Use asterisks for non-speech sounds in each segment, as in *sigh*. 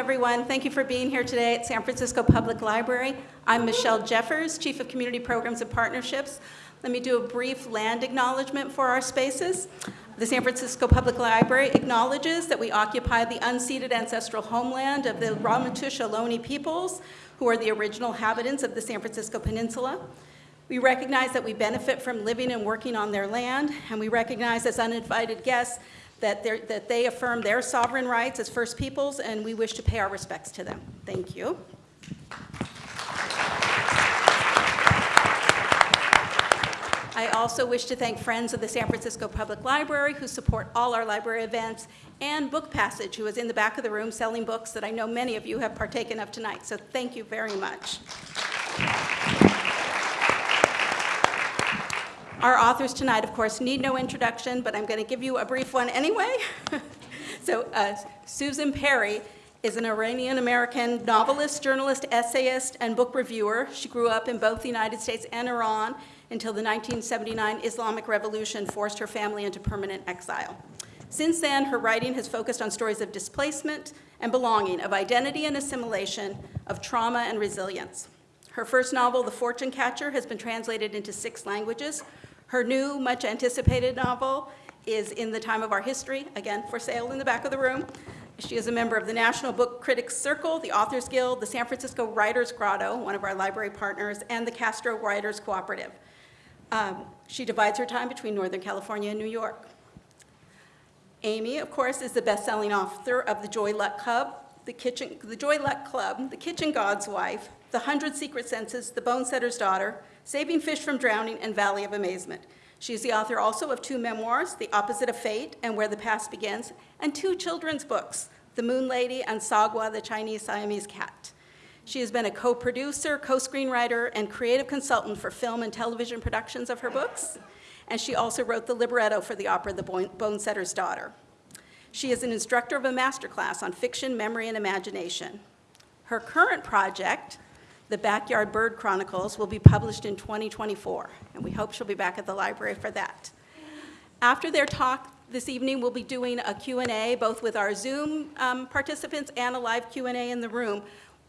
everyone. Thank you for being here today at San Francisco Public Library. I'm Michelle Jeffers, Chief of Community Programs and Partnerships. Let me do a brief land acknowledgement for our spaces. The San Francisco Public Library acknowledges that we occupy the unceded ancestral homeland of the Ramaytush Ohlone peoples, who are the original inhabitants of the San Francisco Peninsula. We recognize that we benefit from living and working on their land, and we recognize as uninvited guests that, that they affirm their sovereign rights as First Peoples, and we wish to pay our respects to them. Thank you. I also wish to thank friends of the San Francisco Public Library who support all our library events, and Book Passage, who is in the back of the room selling books that I know many of you have partaken of tonight. So thank you very much. Our authors tonight, of course, need no introduction, but I'm going to give you a brief one anyway. *laughs* so uh, Susanne Pari is an Iranian-American novelist, journalist, essayist, and book reviewer. She grew up in both the United States and Iran until the 1979 Islamic Revolution forced her family into permanent exile. Since then, her writing has focused on stories of displacement and belonging, of identity and assimilation, of trauma and resilience. Her first novel, The Fortune Catcher, has been translated into six languages. Her new, much anticipated novel is In the Time of Our History, again, for sale in the back of the room. She is a member of the National Book Critics Circle, the Authors Guild, the San Francisco Writers Grotto, one of our library partners, and the Castro Writers Cooperative. Um, she divides her time between Northern California and New York. Amy, of course, is the best-selling author of The Joy Luck Club, the, Kitchen, the Joy Luck Club, The Kitchen God's Wife, The Hundred Secret Senses, The Bone Setter's Daughter, Saving Fish from Drowning, and Valley of Amazement. She is the author also of two memoirs, The Opposite of Fate and Where the Past Begins, and two children's books, The Moon Lady and Sagwa, the Chinese Siamese Cat. She has been a co-producer, co-screenwriter, and creative consultant for film and television productions of her books, and she also wrote the libretto for the opera The Bone Setter's Daughter. She is an instructor of a masterclass on fiction, memory, and imagination. Her current project, the Backyard Bird Chronicles will be published in 2024, and we hope she'll be back at the library for that. After their talk this evening, we'll be doing a Q&A, both with our Zoom um, participants and a live Q&A in the room.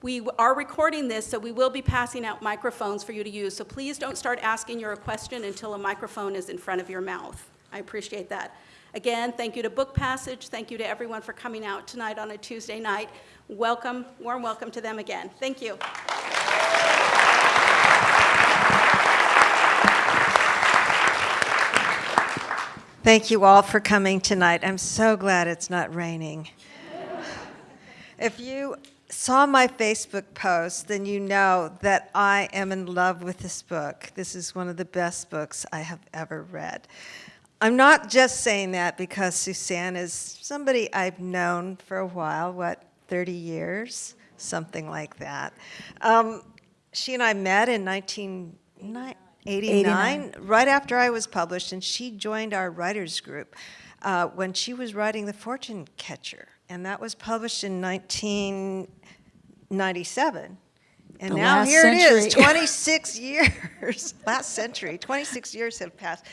We are recording this, so we will be passing out microphones for you to use, so please don't start asking your question until a microphone is in front of your mouth. I appreciate that. Again, thank you to Book Passage. Thank you to everyone for coming out tonight on a Tuesday night. Welcome, warm welcome to them again. Thank you. Thank you all for coming tonight. I'm so glad it's not raining. If you saw my Facebook post, then you know that I am in love with this book. This is one of the best books I have ever read. I'm not just saying that because Susanne is somebody I've known for a while, what, 30 years? Something like that. Um, she and I met in 1989, right after I was published, and she joined our writers group uh, when she was writing The Fortune Catcher, and that was published in 1997. And the now here century. it is, *laughs* 26 years, *laughs* last century, 26 years have passed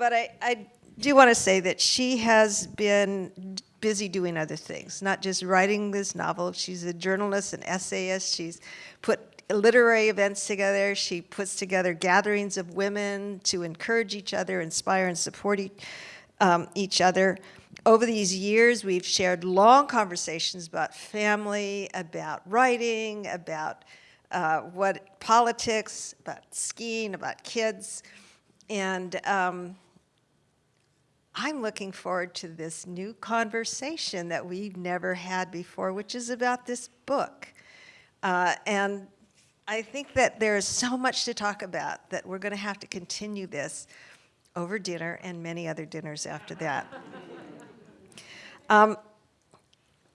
but I, I do want to say that she has been busy doing other things, not just writing this novel. She's a journalist, an essayist. She's put literary events together. She puts together gatherings of women to encourage each other, inspire and support each, um, each other. Over these years, we've shared long conversations about family, about writing, about uh, what politics, about skiing, about kids. And um, I'm looking forward to this new conversation that we've never had before, which is about this book. Uh, and I think that there's so much to talk about that we're going to have to continue this over dinner and many other dinners after that. um,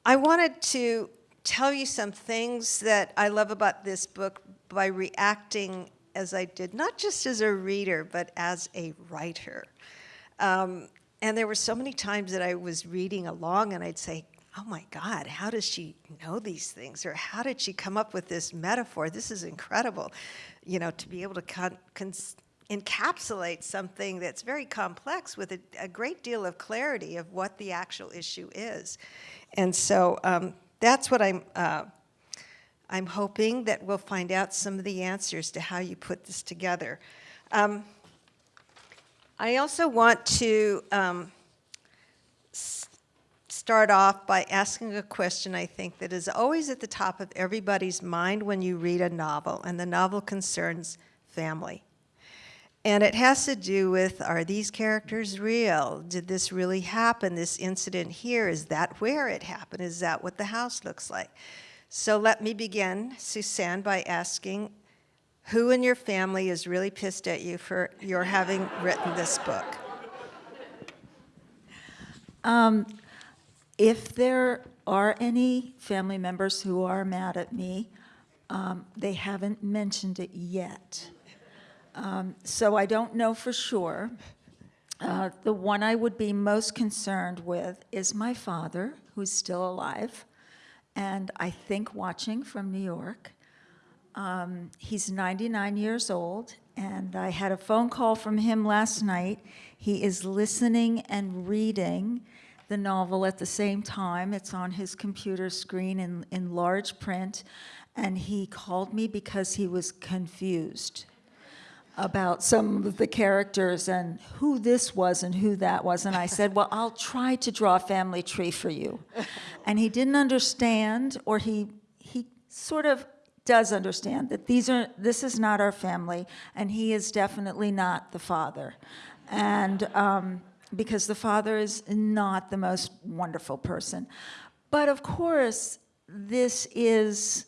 I wanted to tell you some things that I love about this book by reacting as I did, not just as a reader, but as a writer. Um, and there were so many times that I was reading along and I'd say, oh my God, how does she know these things? Or how did she come up with this metaphor? This is incredible, you know, to be able to encapsulate something that's very complex with a, a, great deal of clarity of what the actual issue is. And so um, that's what I'm, uh, I'm hoping that we'll find out some of the answers to how you put this together. Um, I also want to um, start off by asking a question I think that is always at the top of everybody's mind when you read a novel, and the novel concerns family. And it has to do with are these characters real? Did this really happen? This incident here, is that where it happened? Is that what the house looks like? So let me begin, Susanne, by asking who in your family is really pissed at you for your having written this book? Um, If there are any family members who are mad at me, um, they haven't mentioned it yet. Um, So I don't know for sure. Uh, The one I would be most concerned with is my father, who's still alive, and I think watching from New York. Um, He's 99 years old, and I had a phone call from him last night. He is listening and reading the novel at the same time. It's on his computer screen in, in large print, and he called me because he was confused about some of the characters and who this was and who that was. And I said, Well, I'll try to draw a family tree for you. *laughs* And he didn't understand, or he, he sort of does understand that these are, this is not our family, and he is definitely not the father. And um, because the father is not the most wonderful person. But of course, this is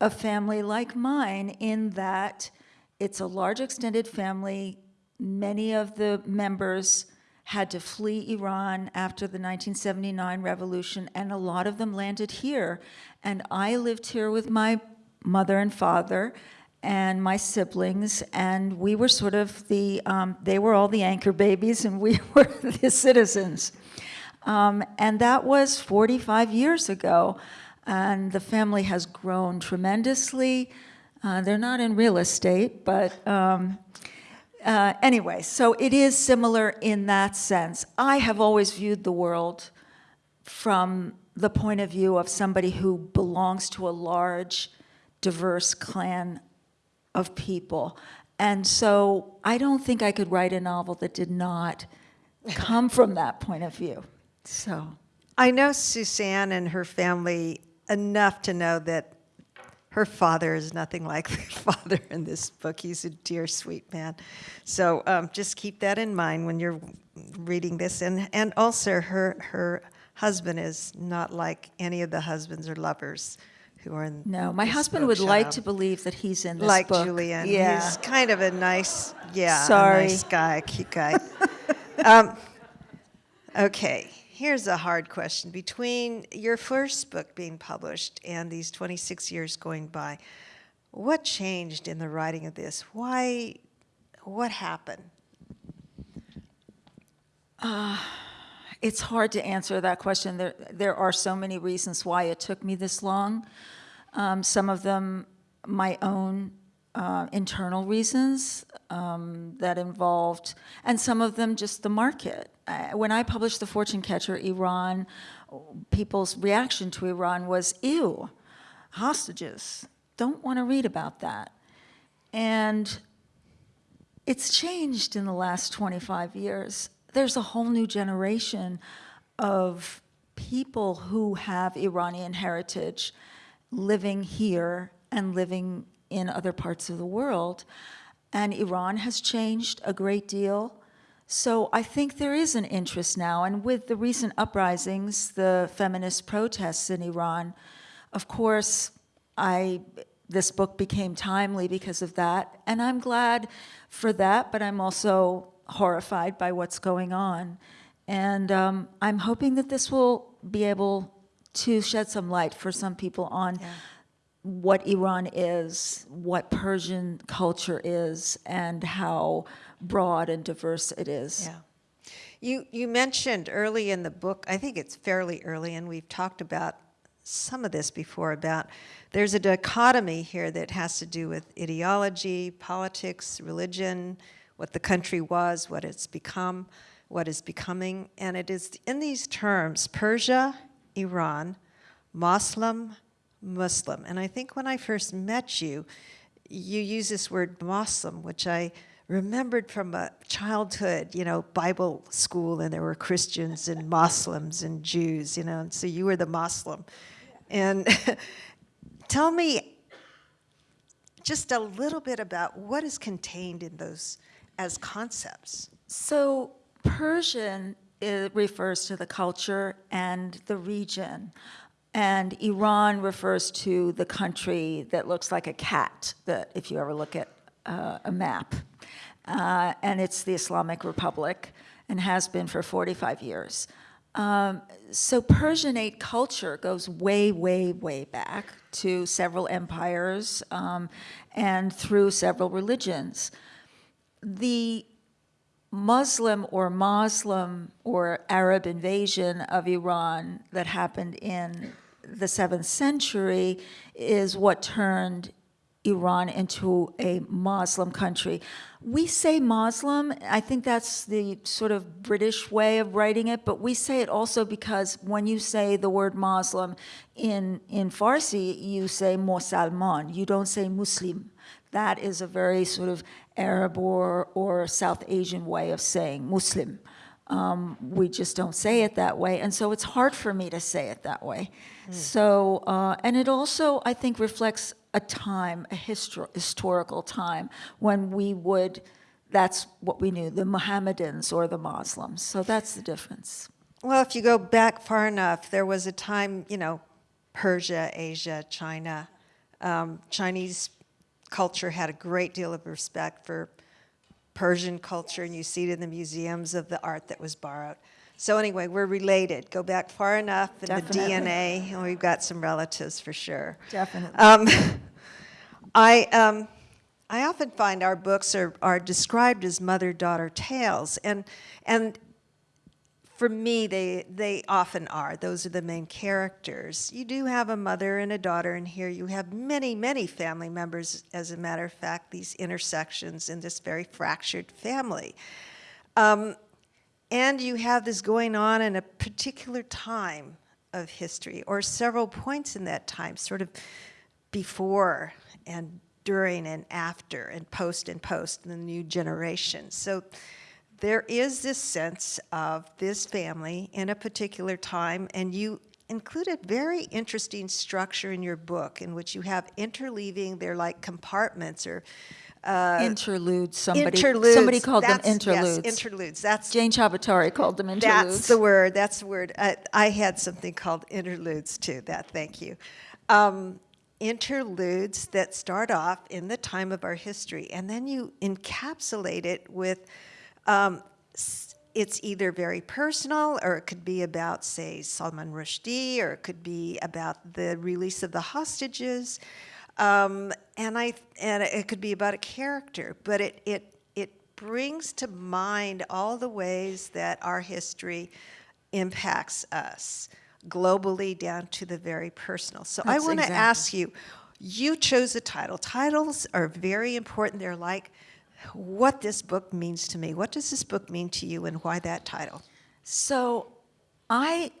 a family like mine in that it's a large extended family. Many of the members had to flee Iran after the 1979 revolution, and a lot of them landed here. And I lived here with my mother and father and my siblings, and we were sort of the, um, they were all the anchor babies, and we *laughs* were the citizens. Um, and that was 45 years ago. And the family has grown tremendously. Uh, they're not in real estate, but um, uh, anyway, so it is similar in that sense. I have always viewed the world from the point of view of somebody who belongs to a large, diverse clan of people. And so I don't think I could write a novel that did not come from that point of view. So. I know Susanne and her family enough to know that her father is nothing like the *laughs* father in this book. He's a dear, sweet man. So um, just keep that in mind when you're reading this. And, and also, her, her husband is not like any of the husbands or lovers who are in No, my husband would like to believe that he's in this like book. Julian. Yeah. He's kind of a nice, yeah, Sorry. nice guy, cute guy. *laughs* um, okay, here's a hard question. Between your first book being published and these 26 years going by, what changed in the writing of this? Why? What happened? It's hard to answer that question. There, there are so many reasons why it took me this long. Um, some of them, my own uh, internal reasons um, that involved, and some of them just the market. Uh, when I published The Fortune Catcher, Iran, people's reaction to Iran was, ew, hostages. Don't want to read about that. And it's changed in the last 25 years. There's a whole new generation of people who have Iranian heritage living here and living in other parts of the world. And Iran has changed a great deal. So I think there is an interest now. And with the recent uprisings, the feminist protests in Iran, of course, I this book became timely because of that, and I'm glad for that. But I'm also horrified by what's going on, and um, I'm hoping that this will be able to shed some light for some people on what Iran is, what Persian culture is, and how broad and diverse it is. Yeah. You, you mentioned early in the book, I think it's fairly early, and we've talked about some of this before about there's a dichotomy here that has to do with ideology, politics, religion, what the country was, what it's become, what is becoming. And it is in these terms Persia, Iran, Muslim, Muslim. And I think when I first met you, you use this word Muslim, which I remembered from a childhood, you know, Bible school, and there were Christians and Muslims and Jews, you know, and so you were the Muslim. And *laughs* tell me just a little bit about what is contained in those as concepts. So Persian refers to the culture and the region. And Iran refers to the country that looks like a cat, that if you ever look at uh, a map. Uh, and it's the Islamic Republic and has been for 45 years. Um, so Persianate culture goes way, way, way back to several empires um, and through several religions. The Muslim or Muslim or Arab invasion of Iran that happened in the seventh century is what turned Iran into a Muslim country. We say Muslim, I think that's the sort of British way of writing it, but we say it also because when you say the word Muslim in, in Farsi, you say Musalman, you don't say Muslim. That is a very sort of Arab or, or South Asian way of saying Muslim. Um, we just don't say it that way, and so it's hard for me to say it that way. So, uh, and it also, I think, reflects a time, a histor- historical time, when we would, that's what we knew, the Mohammedans or the Muslims. So that's the difference. Well, if you go back far enough, there was a time, you know, Persia, Asia, China. Um, Chinese culture had a great deal of respect for Persian culture, and you see it in the museums of the art that was borrowed. So anyway, we're related. Go back far enough in Definitely. the DNA, and we've got some relatives for sure. Definitely. Um, *laughs* I, um, I often find our books are, are described as mother-daughter tales, and, and for me, they, they often are. Those are the main characters. You do have a mother and a daughter, and here you have many, many family members, as a matter of fact, these intersections in this very fractured family. Um, and you have this going on in a particular time of history, or several points in that time, sort of before and during and after and post and post in the new generation. So there is this sense of this family in a particular time, and you included a very interesting structure in your book in which you have interleaving, they're like compartments or uh, interludes, somebody, interludes. somebody called That's- them interludes. Yes, interludes. That's Jane Ciabattari called them interludes. that's the word. That's the word. I, I had something called interludes too. That. Thank you. Um, interludes that start off in the time of our history, and then you encapsulate it with. Um, it's either very personal, or it could be about, say, Salman Rushdie, or it could be about the release of the hostages, um, and I and it could be about a character. But it it it brings to mind all the ways that our history impacts us globally down to the very personal. So I want to exactly- ask you, you chose a title. Titles are very important. They're like what this book means to me. What does this book mean to you and why that title? So I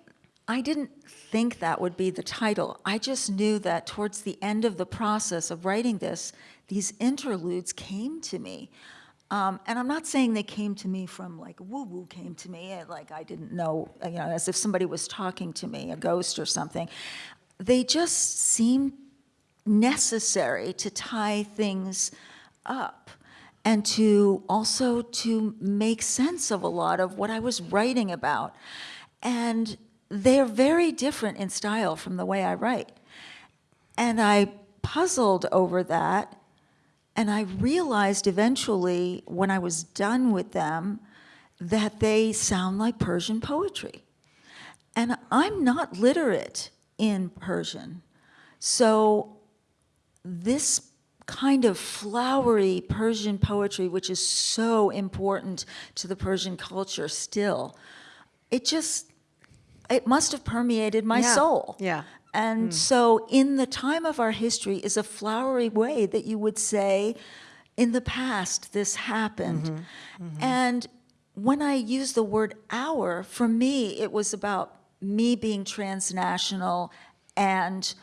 I didn't think that would be the title. I just knew that towards the end of the process of writing this, these interludes came to me. Um, and I'm not saying they came to me from like woo woo came to me, eh, like I didn't know, you know, as if somebody was talking to me, a ghost or something. They just seemed necessary to tie things up and to also to make sense of a lot of what I was writing about. And they're very different in style from the way I write. And I puzzled over that. And I realized eventually, when I was done with them, that they sound like Persian poetry. And I'm not literate in Persian. So this kind of flowery Persian poetry, which is so important to the Persian culture still, it just, it must have permeated my Yeah, soul. yeah. And hmm. so, in the time of our history, is a flowery way that you would say, in the past, this happened. Mm-hmm. Mm-hmm. And when I use the word our, for me, it was about me being transnational and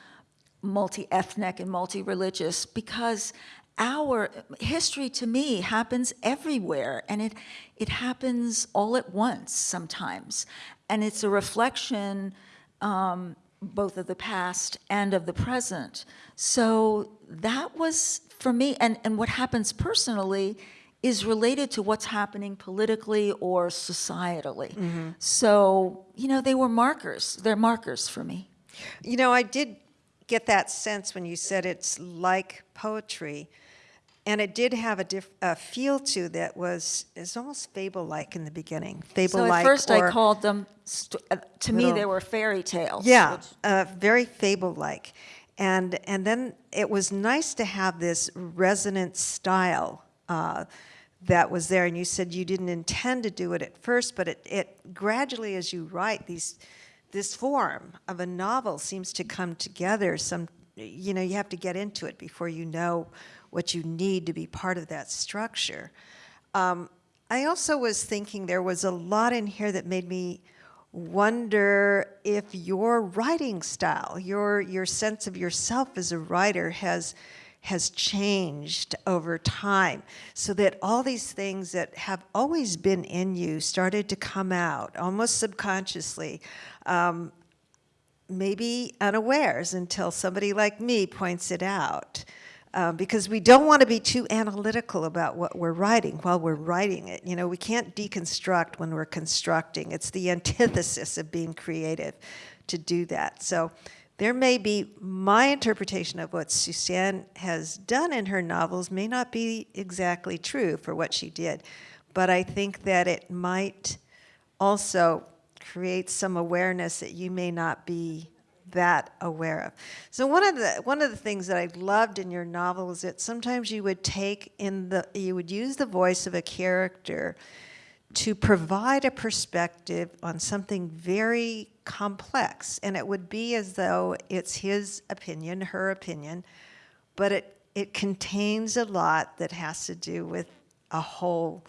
multi-ethnic and multi-religious because our history to me happens everywhere and it it happens all at once sometimes. And it's a reflection um, both of the past and of the present. So that was for me and and what happens personally is related to what's happening politically or societally. So you know they were markers. They're markers for me. You know, I did get that sense when you said it's like poetry, and it did have a, diff- a feel to that was is almost fable-like in the beginning. Fable-like. So at first I called them, st- uh, to me, they were fairy tales. Yeah, which- uh, very fable-like, and and then it was nice to have this resonant style uh, that was there. And you said you didn't intend to do it at first, but it, it gradually, as you write these, this form of a novel seems to come together. Some, you know, you have to get into it before you know what you need to be part of that structure. Um, I also was thinking there was a lot in here that made me wonder if your writing style, your your sense of yourself as a writer has has changed over time so that all these things that have always been in you started to come out almost subconsciously um, maybe unawares until somebody like me points it out. Uh, because we don't want to be too analytical about what we're writing while we're writing it. You know, we can't deconstruct when we're constructing. It's the *laughs* antithesis of being creative to do that. So there may be my interpretation of what Susanne has done in her novels may not be exactly true for what she did, but I think that it might also create some awareness that you may not be that aware of. So one of the one of the things that I loved in your novel is that sometimes you would take in the you would use the voice of a character to provide a perspective on something very complex and it would be as though it's his opinion, her opinion, but it it contains a lot that has to do with a whole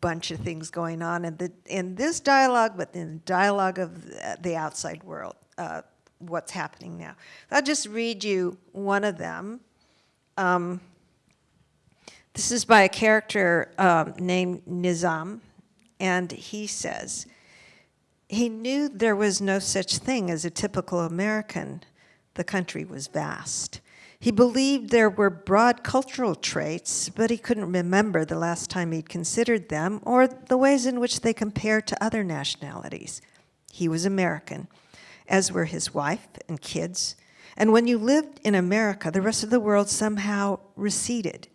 bunch of things going on in the in this dialogue, but in the dialogue of the- outside world, uh, what's happening now. I'll just read you one of them. Um, this is by a character um, named Nizam, and he says, he knew there was no such thing as a typical American. The country was vast. He believed there were broad cultural traits, but he couldn't remember the last time he'd considered them or the ways in which they compare to other nationalities. He was American, as were his wife and kids. And when you lived in America, the rest of the world somehow receded.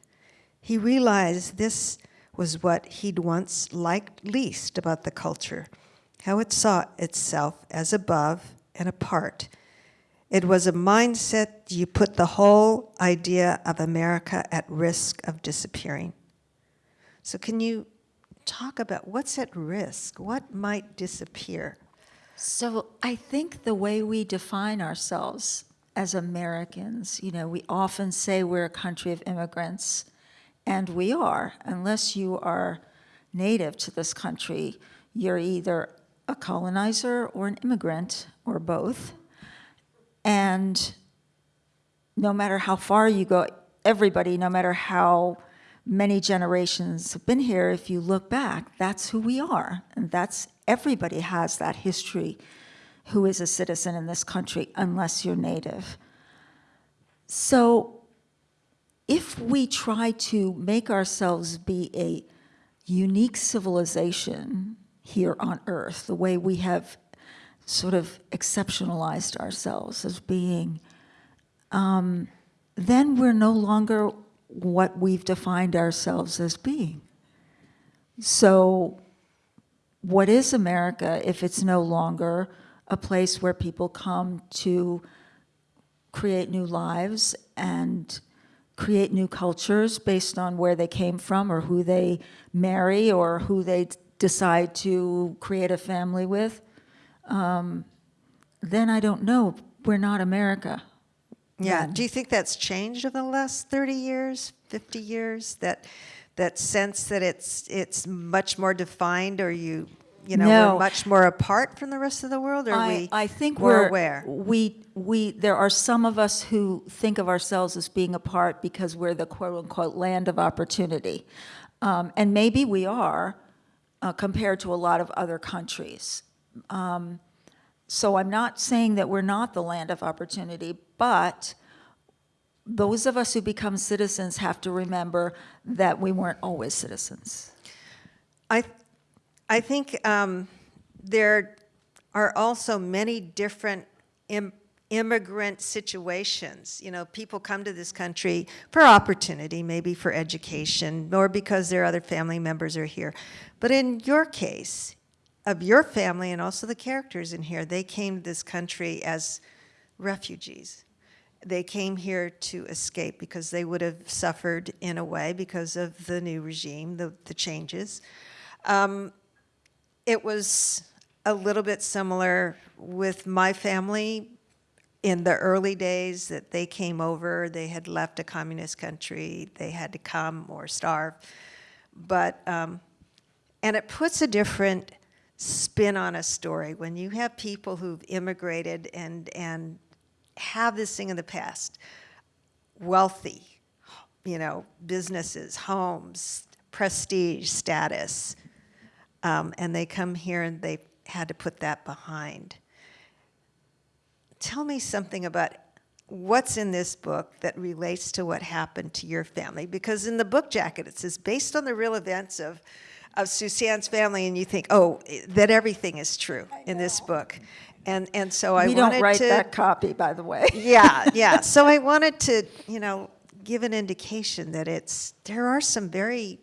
He realized this was what he'd once liked least about the culture how it saw itself as above and apart. It was a mindset you put the whole idea of America at risk of disappearing. So, can you talk about what's at risk? What might disappear? So I think the way we define ourselves as Americans, you know, we often say we're a country of immigrants, and we are. Unless you are native to this country, you're either a colonizer or an immigrant, or both. And no matter how far you go, everybody, no matter how many generations have been here, if you look back, that's who we are. And that's, everybody has that history who is a citizen in this country, unless you're native. So if we try to make ourselves be a unique civilization here on Earth, the way we have sort of exceptionalized ourselves as being um, then we're no longer what we've defined ourselves as being. So, what is America if it's no longer a place where people come to create new lives and create new cultures based on where they came from or who they marry or who they decide to create a family with? Um, then I don't know. We're not America. Yeah. then. Do you think that's changed over the last 30 years, 50 years? That that sense that it's it's much more defined or you you know, No. we're much more apart from the rest of the world, or are I, we I think we're aware? We we there are some of us who think of ourselves as being apart because we're the quote unquote land of opportunity, um, and maybe we are uh, compared to a lot of other countries. Um, so I'm not saying that we're not the land of opportunity, but those of us who become citizens have to remember that we weren't always citizens. I, I think um, there are also many different Im- immigrant situations. You know, people come to this country for opportunity, maybe for education, or because their other family members are here. But in your case, of your family and also the characters in here, they came to this country as refugees. They came here to escape because they would have suffered in a way because of the new regime, the, the changes. Um, it was a little bit similar with my family in the early days that they came over. They had left a communist country. They had to come or starve. But, um, and it puts a different spin on a story when you have people who've immigrated and, and have this thing in the past wealthy, you know, businesses, homes, prestige, status. Um, and they come here and they had to put that behind. Tell me something about what's in this book that relates to what happened to your family. Because in the book jacket, it says, based on the real events of, of Susanne's family, and you think, oh, that everything is true in this book. And, and so I we wanted don't write that copy, by the way. *laughs* yeah, yeah. *laughs* So I wanted to, you know, give an indication that it's there are some very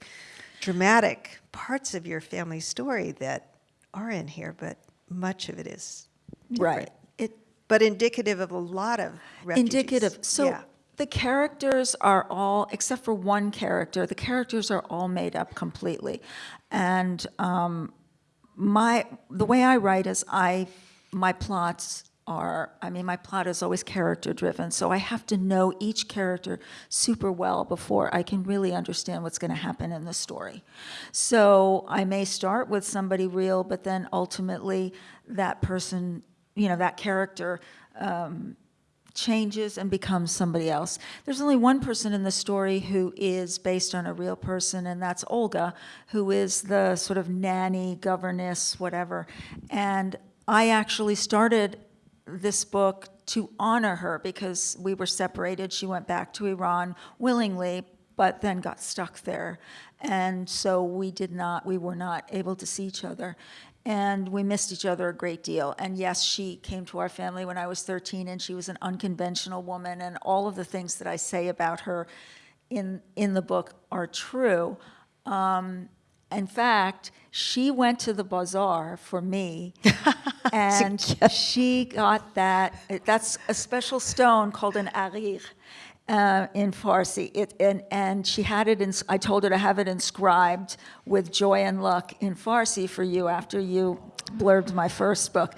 dramatic parts of your family story that are in here, but much of it is different. Right. It, But indicative of a lot of refugees. indicative. So yeah. The characters are all, except for one character, the characters are all made up completely. And um, my, the way I write is I, my plots are, I mean, my plot is always character driven. So I have to know each character super well before I can really understand what's going to happen in the story. So I may start with somebody real, but then ultimately that person, you know, that character um, changes and becomes somebody else. There's only one person in the story who is based on a real person, and that's Olga, who is the sort of nanny, governess, whatever. And I actually started this book to honor her because we were separated. She went back to Iran willingly, but then got stuck there. And so we did not, we were not able to see each other. And we missed each other a great deal. And yes, she came to our family when I was 13, and she was an unconventional woman, and all of the things that I say about her in, in the book are true. Um, in fact, she went to the bazaar for me, *laughs* and she got that. That's a special stone called an arir uh, in Farsi. It, and, and she had it. In, I told her to have it inscribed with joy and luck in Farsi for you after you blurbed my first book.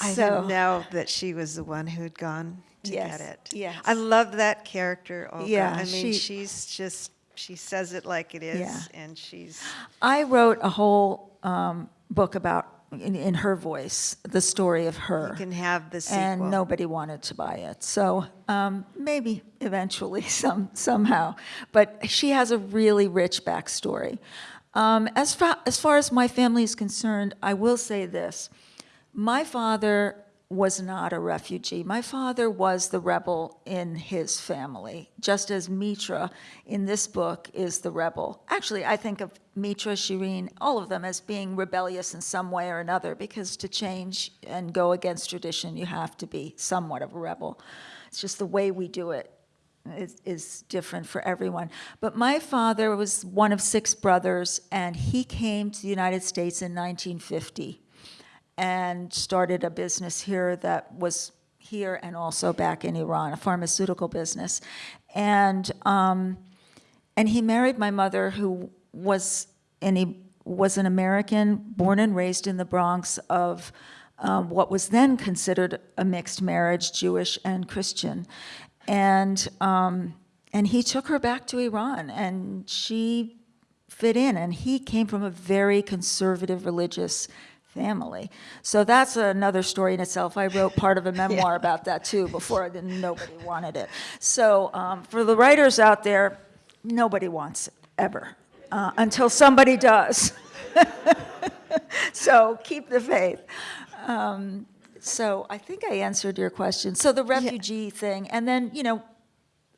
I So- didn't know that she was the one who'd gone to Yes, get it. yes. I love that character, Olga. Yeah, I mean, she- she's just, she says it like it is, Yeah. and she's, I wrote a whole um, book about, in, in her voice, the story of her. you can have the sequel. and nobody wanted to buy it. So um, maybe eventually, *laughs* some somehow. But she has a really rich backstory. Um, as far as far as my family is concerned, I will say this: my father was not a refugee. My father was the rebel in his family, just as Mitra in this book is the rebel. Actually, I think of Mitra, Shireen, all of them as being rebellious in some way or another, because to change and go against tradition, you have to be somewhat of a rebel. It's just the way we do it is, is different for everyone. But my father was one of six brothers, and he came to the United States in 1950 and started a business here that was here and also back in Iran, a pharmaceutical business. And, um, and he married my mother, who was, and he was an American, born and raised in the Bronx of um, what was then considered a mixed marriage, Jewish and Christian. And, um, and he took her back to Iran, and she fit in. And he came from a very conservative religious family. So that's another story in itself. I wrote part of a *laughs* memoir about that too before nobody wanted it. So um, for the writers out there, nobody wants it ever uh, until somebody does. *laughs* so keep the faith. Um, so I think I answered your question. So the refugee thing, and then, you know,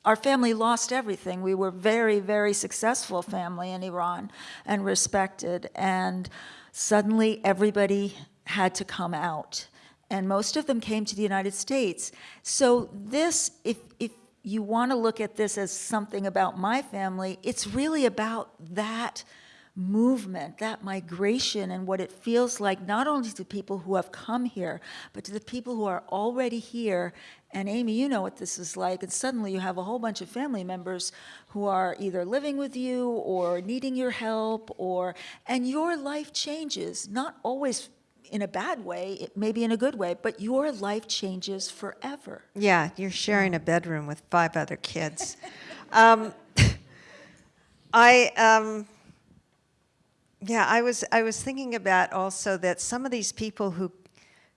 our family lost everything. We were very, very successful family in Iran and respected. And suddenly everybody had to come out. And most of them came to the United States. So this, if, if you want to look at this as something about my family, it's really about that movement, that migration, and what it feels like not only to people who have come here, but to the people who are already here. And Amy, you know what this is like. And suddenly you have a whole bunch of family members who are either living with you or needing your help, or and your life changes, not always in a bad way, it maybe in a good way, but your life changes forever. Yeah, you're sharing a bedroom with five other kids. um, *laughs* I, um, yeah, I was, I was thinking about also that some of these people who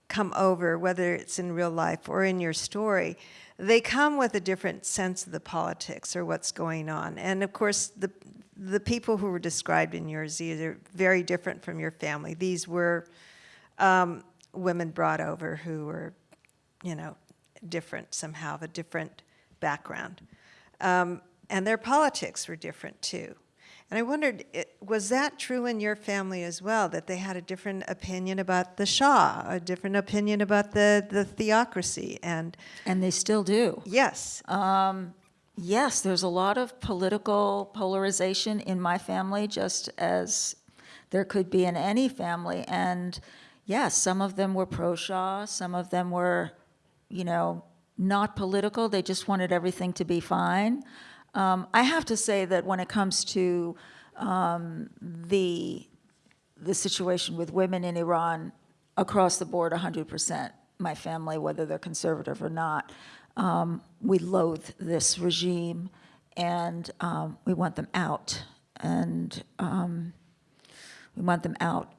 come over, whether it's in real life or in your story, they come with a different sense of the politics or what's going on. And of course, the, the people who were described in yours, these are very different from your family. These were um, women brought over who were, you know, different somehow, of a different background. Um, and their politics were different too. And I wondered, was that true in your family as well, that they had a different opinion about the Shah, a different opinion about the, the theocracy? And And they still do. yes, Um, yes, there's a lot of political polarization in my family, just as there could be in any family. And yes, some of them were pro-Shah, some of them were, you know, not political. They just wanted everything to be fine. Um, I have to say that when it comes to um, the the situation with women in Iran across the board 100%. My family, whether they're conservative or not, um, we loathe this regime and um, we want them out. And um, we want them out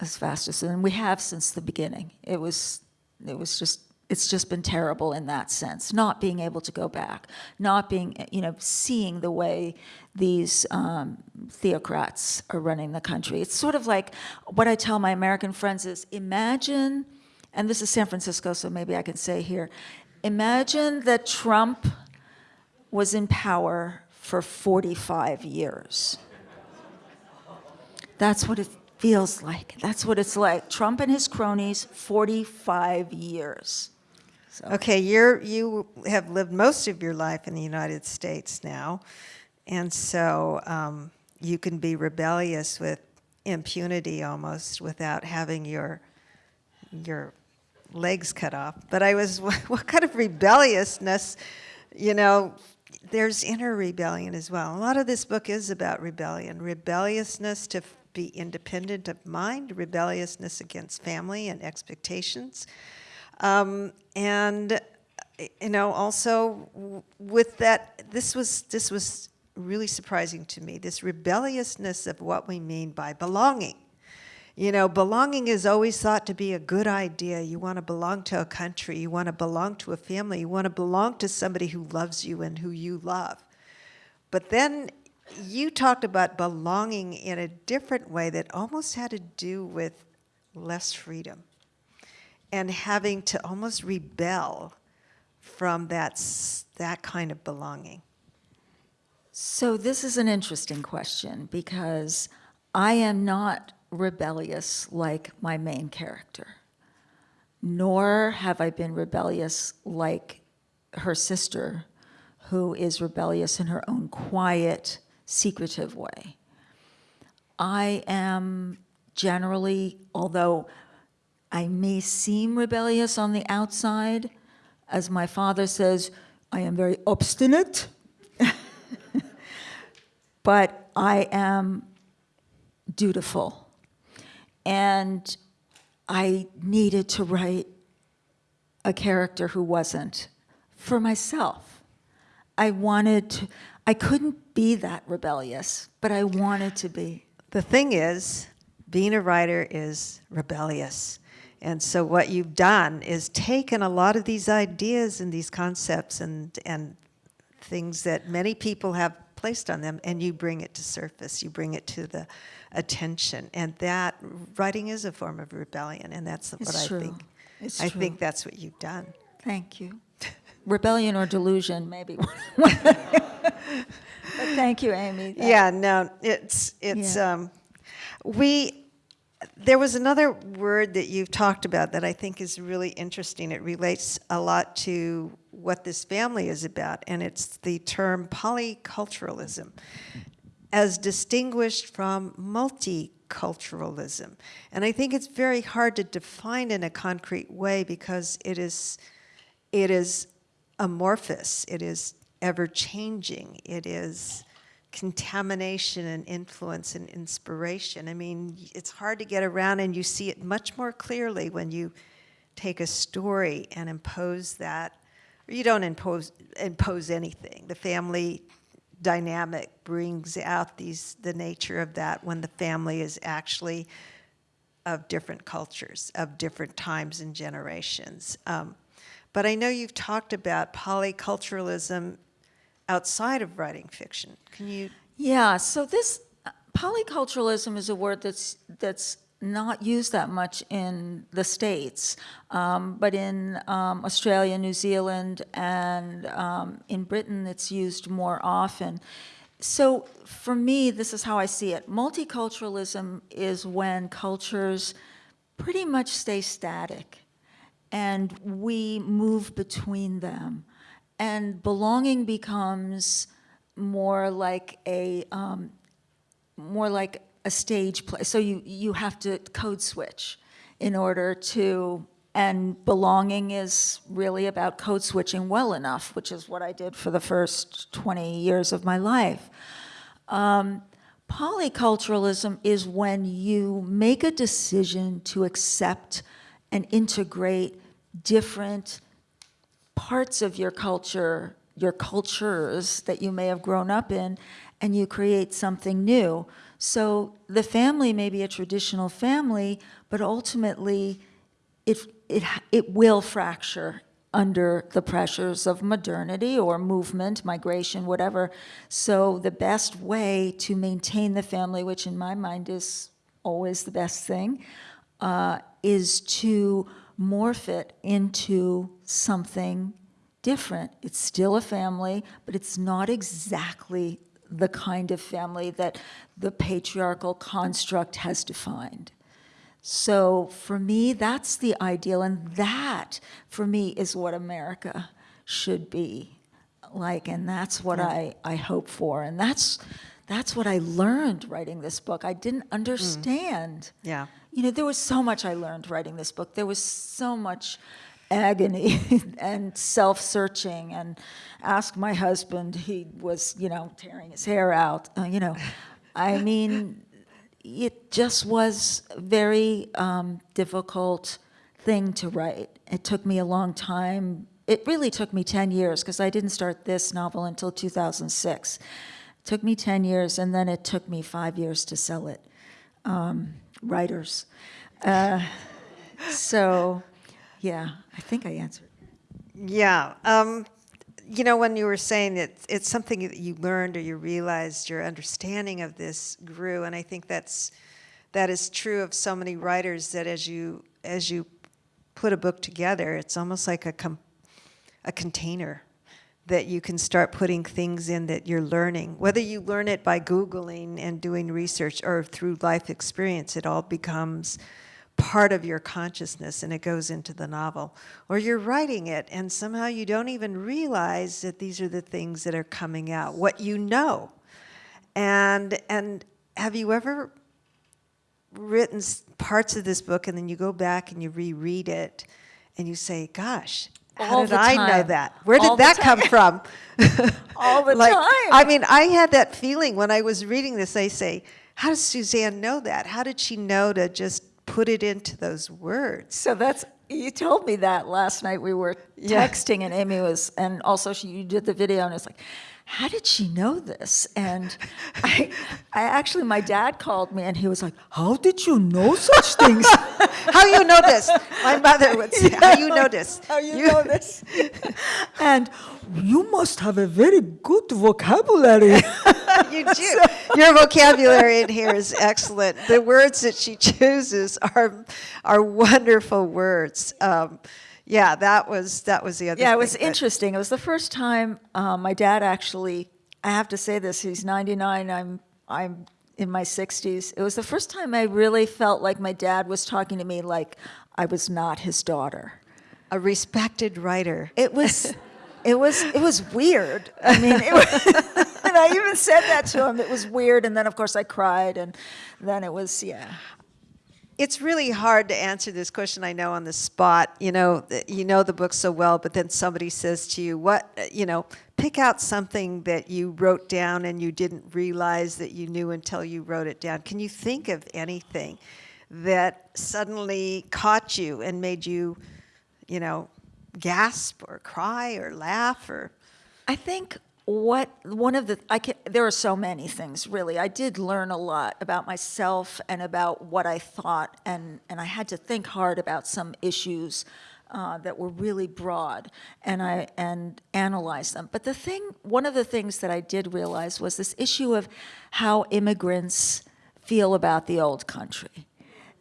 as fast as, and we have since the beginning. It was, it was just, it's just been terrible in that sense, not being able to go back, not being, you know, seeing the way these um, theocrats are running the country. It's sort of like what I tell my American friends is imagine, and this is San Francisco, so maybe I can say here, imagine that Trump was in power for 45 years. That's what it feels like. That's what it's like. Trump and his cronies, 45 years. So, Okay, you're, you have lived most of your life in the United States now, and so um, you can be rebellious with impunity almost without having your your legs cut off. But I was, *laughs* what kind of rebelliousness, you know? There's inner rebellion as well. A lot of this book is about rebellion, rebelliousness to be independent of mind, rebelliousness against family and expectations. Um, and you know, also with that, this was this was really surprising to me. This rebelliousness of what we mean by belonging. You know, belonging is always thought to be a good idea. You want to belong to a country. You want to belong to a family. You want to belong to somebody who loves you and who you love. But then you talked about belonging in a different way that almost had to do with less freedom and having to almost rebel from that, that kind of belonging. so this is an interesting question because I am not rebellious like my main character, nor have I been rebellious like her sister, who is rebellious in her own quiet, secretive way. I am generally, although I may seem rebellious on the outside, as my father says, I am very obstinate, *laughs* but I am dutiful. And I needed to write a character who wasn't for myself. I wanted to, I couldn't be that rebellious, but I wanted to be. The thing is, being a writer is rebellious. And so what you've done is taken a lot of these ideas and these concepts and, and things that many people have placed on them and you bring it to surface, you bring it to the attention. And that, writing is a form of rebellion and that's what It's I think. It's I true. think that's what you've done. Thank you. Rebellion or delusion, maybe. *laughs* but thank you, Amy. That- Yeah, no, it's, it's, Yeah. um, we, there was another word that you've talked about that I think is really interesting. It relates a lot to what this family is about, and it's the term polyculturalism, as distinguished from multiculturalism. And I think it's very hard to define in a concrete way because it is, it is amorphous, it is ever changing, it is contamination and influence and inspiration. I mean, it's hard to get around, and you see it much more clearly when you take a story and impose that. You don't impose impose anything. The family dynamic brings out these the nature of that when the family is actually of different cultures, of different times and generations. Um, but I know you've talked about polyculturalism outside of writing fiction. Can you? Yeah, so this uh, polyculturalism is a word that's that's not used that much in the states, um, but in um, Australia, New Zealand, and um, in Britain, it's used more often. So for me, this is how I see it. Multiculturalism is when cultures pretty much stay static and we move between them. And belonging becomes more like a, um, more like a stage play. So you, you have to code switch in order to, and belonging is really about code switching well enough, which is what I did for the first 20 years of my life. Um, polyculturalism is when you make a decision to accept and integrate different parts of your culture, your cultures that you may have grown up in, and you create something new. So the family may be a traditional family, but ultimately it, it, it will fracture under the pressures of modernity or movement, migration, whatever. So the best way to maintain the family, which in my mind is always the best thing, uh, is to morph it into something different. It's still a family, but it's not exactly the kind of family that the patriarchal construct has defined. So for me, that's the ideal, and that, for me, is what America should be like, and that's what I, I hope for, and that's, that's what I learned writing this book. I didn't understand. Yeah. You know, there was so much I learned writing this book. There was so much agony *laughs* and self-searching and ask my husband, he was, you know, tearing his hair out, uh, you know. I mean, it just was a very um, difficult thing to write. It took me a long time. It really took me 10 years because I didn't start this novel until 2006. Took me 10 years and then it took me five years to sell it. Um, writers. Uh, so, yeah, I think I answered. Yeah. Um, you know, when you were saying that it's something that you learned or you realized your understanding of this grew, and I think that's that is true of so many writers that as you as you put a book together, it's almost like a a container that you can start putting things in that you're learning. Whether you learn it by Googling and doing research or through life experience, it all becomes part of your consciousness and it goes into the novel. Or you're writing it and somehow you don't even realize that these are the things that are coming out, what you know. And, and have you ever written parts of this book and then you go back and you reread it and you say, gosh, how All did I know that? Where did All that come from? *laughs* All the *laughs* like, time. I mean, I had that feeling when I was reading this. I say, how does Susanne know that? How did she know to just put it into those words? So that's You told me that last night. We were Yeah. texting, and Amy was, and also she, you did the video, and it's like, how did she know this? And I, I actually, my dad called me, and he was like, "How did you know such things? *laughs* How you know this? My mother would say, how you know this? *laughs* How you know this?" *laughs* and you must have a very good vocabulary. you do. Your vocabulary in here is excellent. The words that she chooses are are wonderful words. Um, yeah, that was that was the other. Yeah, it was but- interesting. It was the first time uh, my dad actually. I have to say this. He's 99. I'm I'm in my 60s. It was the first time I really felt like my dad was talking to me like I was not his daughter. A respected writer. It was. It was it was weird. I mean, it was, *laughs* and I even said that to him. It was weird, and then of course I cried, and then it was yeah. It's really hard to answer this question. I know on the spot. You know, you know the book so well, but then somebody says to you, "What? You know, pick out something that you wrote down and you didn't realize that you knew until you wrote it down." Can you think of anything that suddenly caught you and made you, you know, gasp or cry or laugh or? I think what one of the I can, there are so many things really. I did learn a lot about myself and about what I thought, and and I had to think hard about some issues uh, that were really broad, and I and analyze them. But the thing, one of the things that I did realize was this issue of how immigrants feel about the old country.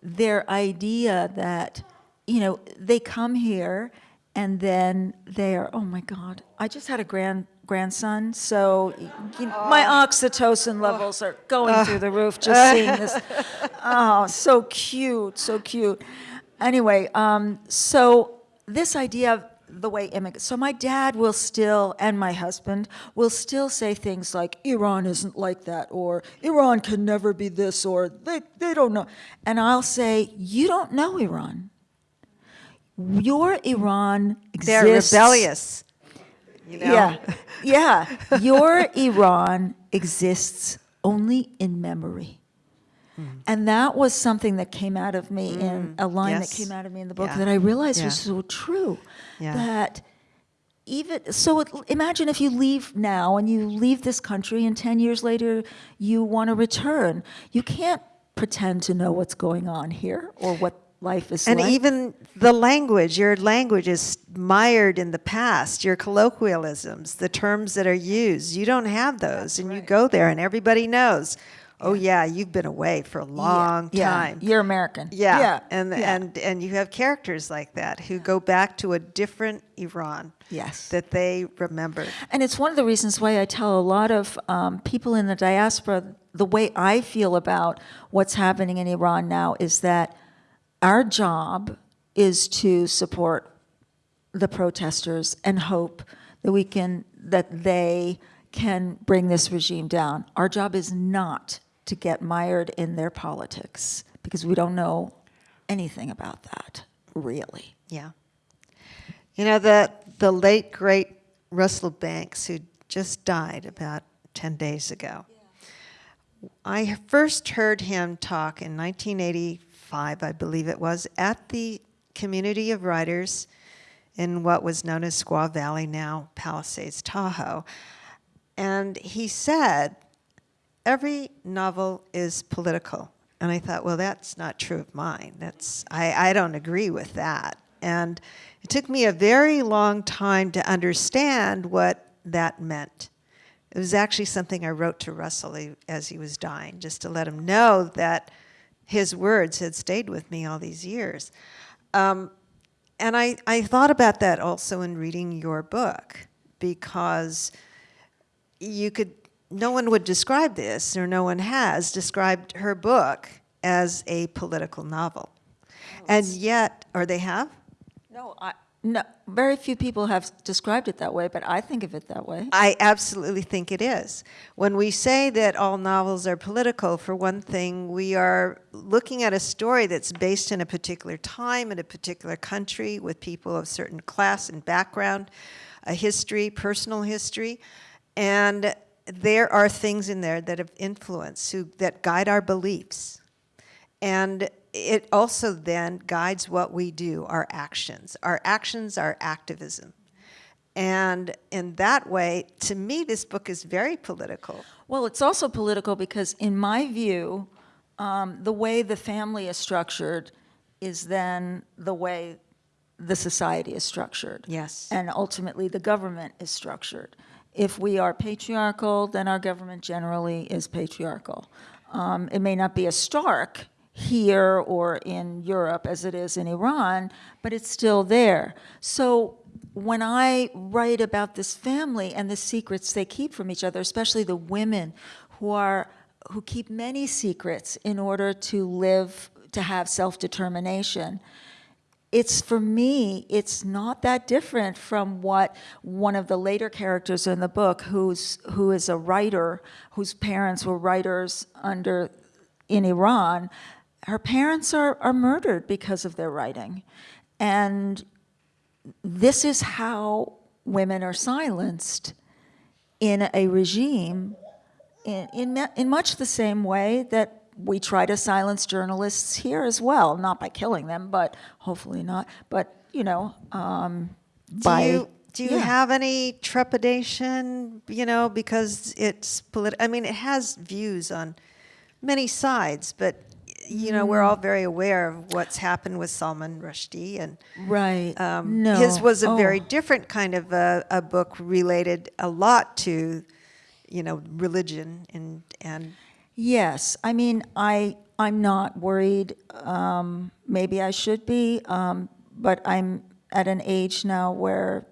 Their idea that you know they come here and then they are oh my god i just had a grand grandson. So you know, my oxytocin levels are going through the roof just seeing this. *laughs* Oh so cute so cute. Anyway um, so this idea of the way immigrants so my dad will still and my husband will still say things like iran isn't like that or iran can never be this or they, they don't know. And i'll say you don't know iran. Your Iran exists. They're rebellious. You know? Yeah, yeah. Your Iran exists only in memory. Hmm. And that was something that came out of me hmm. in a line yes. that came out of me in the book Yeah. that I realized Yeah. was so true. Yeah. That even so, it, imagine if you leave now and you leave this country, and 10 years later you want to return. You can't pretend to know what's going on here or what life is And like. even the language, your language is mired in the past, your colloquialisms, the terms that are used. You don't have those. and you go there and everybody knows, oh, yeah, you've been away for a long yeah, time. You're American. Yeah. yeah. And, yeah. and, and you have characters like that who go back to a different Iran Yes. that they remember. And it's one of the reasons why I tell a lot of um, people in the diaspora the way I feel about what's happening in Iran now is that our job is to support the protesters and hope that we can that they can bring this regime down. Our job is not to get mired in their politics because we don't know anything about that, really. Yeah. You know, the, the late, great Russell Banks, who just died about 10 days ago, I first heard him talk in 1985, I believe it was, at the community of writers in what was known as Squaw Valley, now Palisades, Tahoe. And he said, every novel is political. And I thought, well, that's not true of mine. That's I, I don't agree with that. And it took me a very long time to understand what that meant. It was actually something I wrote to Russell as he was dying, just to let him know that his words had stayed with me all these years. Um, and I, I thought about that also in reading your book, because you could no one would describe this or no one has described her book as a political novel and yet or they have No, I, no, very few people have described it that way, but I think of it that way. i absolutely think it is when we say that all novels are political for one thing we are looking at a story that's based in a particular time in a particular country with people of certain class and background a history personal history and there are things in there that have influence who, that guide our beliefs And it also then guides what we do, our actions. Our actions are activism. And in that way, to me, this book is very political. Well, it's also political because, in my view, um, the way the family is structured is then the way the society is structured. Yes. And ultimately, the government is structured. If we are patriarchal, then our government generally is patriarchal. Um, it may not be as stark here or in Europe as it is in Iran, but it's still there. So when I write about this family and the secrets they keep from each other, especially the women who are who keep many secrets in order to live to have self-determination, it's for me it's not that different from what one of the later characters in the book who's who is a writer whose parents were writers under in Iran her parents are, are murdered because of their writing and this is how women are silenced in a regime in, in, in much the same way that we try to silence journalists here as well, not by killing them, but hopefully not, but, you know, um, Do by. you, do you yeah. have any trepidation, you know, because it's political, I mean, it has views on many sides, but, you know, we're all very aware of what's happened with Salman Rushdie and Right, um, no. his was a Oh. very different kind of a, a book related a lot to, you know, religion and, and Yes, I mean, I, I'm not worried. Um, maybe I should be, um, but I'm at an age now where,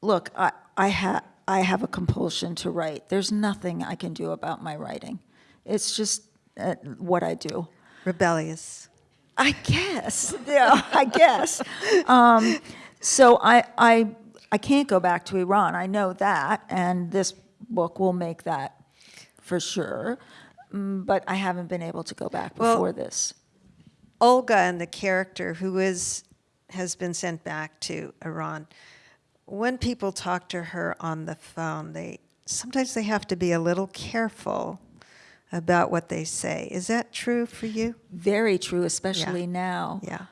look, I, I have, I have a compulsion to write. There's nothing I can do about my writing. It's just uh, what I do. Rebellious. I guess, *laughs* yeah, I guess. Um, so I, I, I can't go back to Iran. I know that, and this book will make that for sure. Mm, But I haven't been able to go back Well- before this. Olga and the character who is has been sent back to Iran. When people talk to her on the phone, they sometimes they have to be a little careful about what they say. Is that true for you? Very true, especially now. Yeah.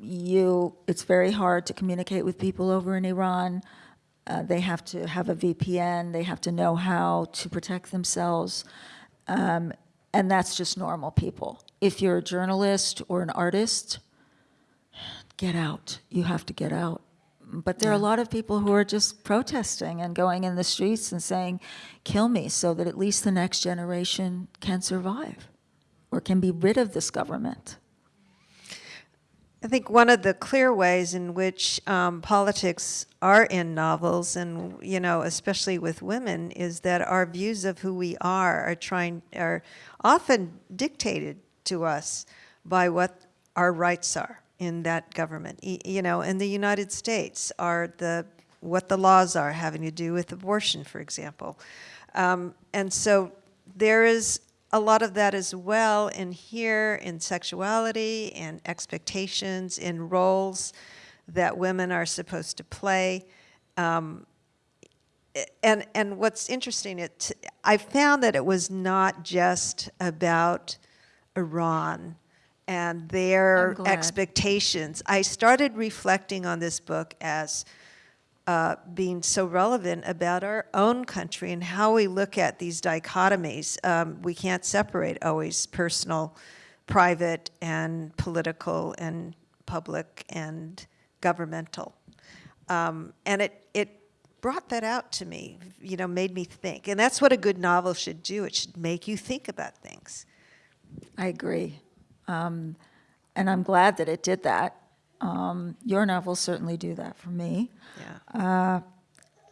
you it's very hard to communicate with people over in Iran. Uh, they have to have a VPN. They have to know how to protect themselves, um, and that's just normal people. If you're a journalist or an artist, get out. You have to get out. But there are a lot of people who are just protesting and going in the streets and saying, "Kill me," so that at least the next generation can survive or can be rid of this government. I think one of the clear ways in which um, politics are in novels, and you know, especially with women, is that our views of who we are are trying are often dictated to us by what our rights are in that government. You know, in the United States, are the what the laws are having to do with abortion, for example, um, and so there is a lot of that as well in here in sexuality and expectations in roles that women are supposed to play. Um, and and what's interesting it i found that it was not just about iran and their expectations i started reflecting on this book as uh, being so relevant about our own country and how we look at these dichotomies. Um, we can't separate always personal, private, and political, and public, and governmental. Um, and it, it brought that out to me, you know, made me think. And that's what a good novel should do. It should make you think about things. I agree. Um, and I'm glad that it did that. Um, your novels certainly do that for me. Yeah.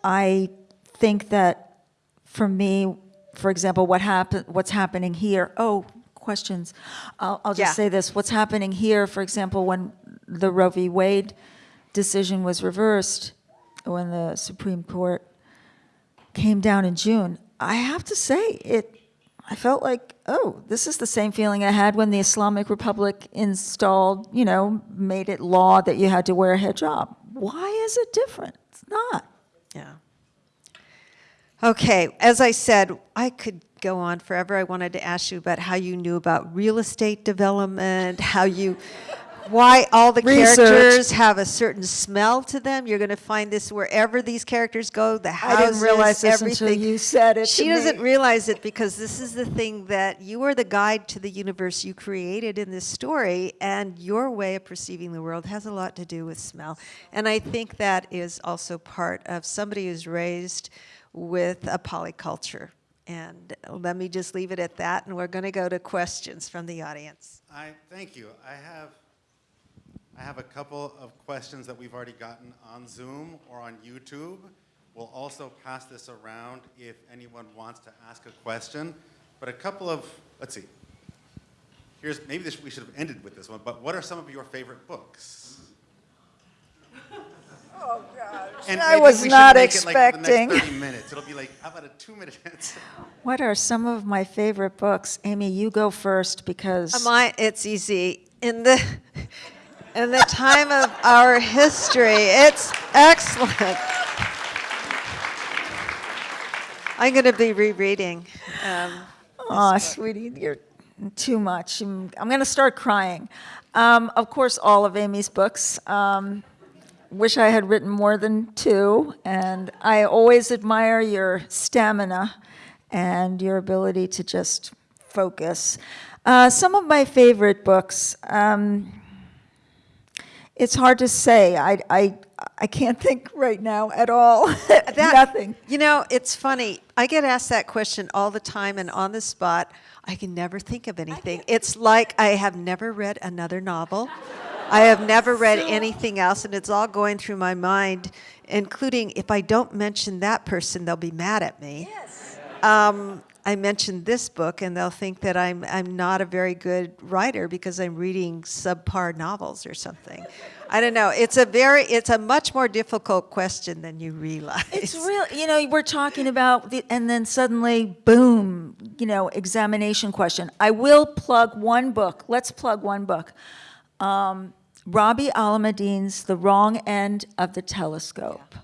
I think that for me, for example, what happen, what's happening here, oh, questions. I'll, I'll just Yeah. say this, what's happening here, for example, when the Roe v. Wade decision was reversed, when the Supreme Court came down in June, I have to say, it, I felt like, oh, this is the same feeling I had when the Islamic Republic installed, you know, made it law that you had to wear a hijab. Why is it different? It's not. Yeah. Okay, as I said, I could go on forever. I wanted to ask you about how you knew about real estate development, how you, why all the Research. characters have a certain smell to them. You're going to find this wherever these characters go, the I didn't realize this until everything. you said it She to doesn't me. realize it because this is the thing that you are the guide to the universe you created in this story, and your way of perceiving the world has a lot to do with smell. And I think that is also part of somebody who's raised with a polyculture. And let me just leave it at that, and we're going to go to questions from the audience. I, thank you. I have, I have a couple of questions that we've already gotten on Zoom or on YouTube. We'll also pass this around if anyone wants to ask a question. But a couple of, let's see. Here's, maybe this, we should have ended with this one, but what are some of your favorite books? *laughs* Oh, gosh. And I was not expecting. The next 30 minutes. It'll be like, how about a two-minute answer? What are some of my favorite books? Amy, you go first because My, it's easy. In the, in the time of our history, it's excellent. I'm going to be rereading. Um, Aw, sweetie, you're too much. I'm, going to start crying. Um, of course, all of Amy's books. Um, wish I had written more than two, and I always admire your stamina and your ability to just focus. Uh, some of my favorite books. Um, it's hard to say. I, I, I can't think right now at all. *laughs* that- Nothing. You know, it's funny. I get asked that question all the time, and on the spot, I can never think of anything. It's like I have never read another novel. I have never read anything else, and it's all going through my mind, including if I don't mention that person, they'll be mad at me. Yes. Um, I mentioned this book, and they'll think that I'm I'm not a very good writer because I'm reading subpar novels or something. I don't know. It's a very it's a much more difficult question than you realize. It's real, you know, we're talking about, the, and then suddenly, boom, you know, examination question. I will plug one book. Let's plug one book. Um, Rabih Alameddine's The Wrong End of the Telescope.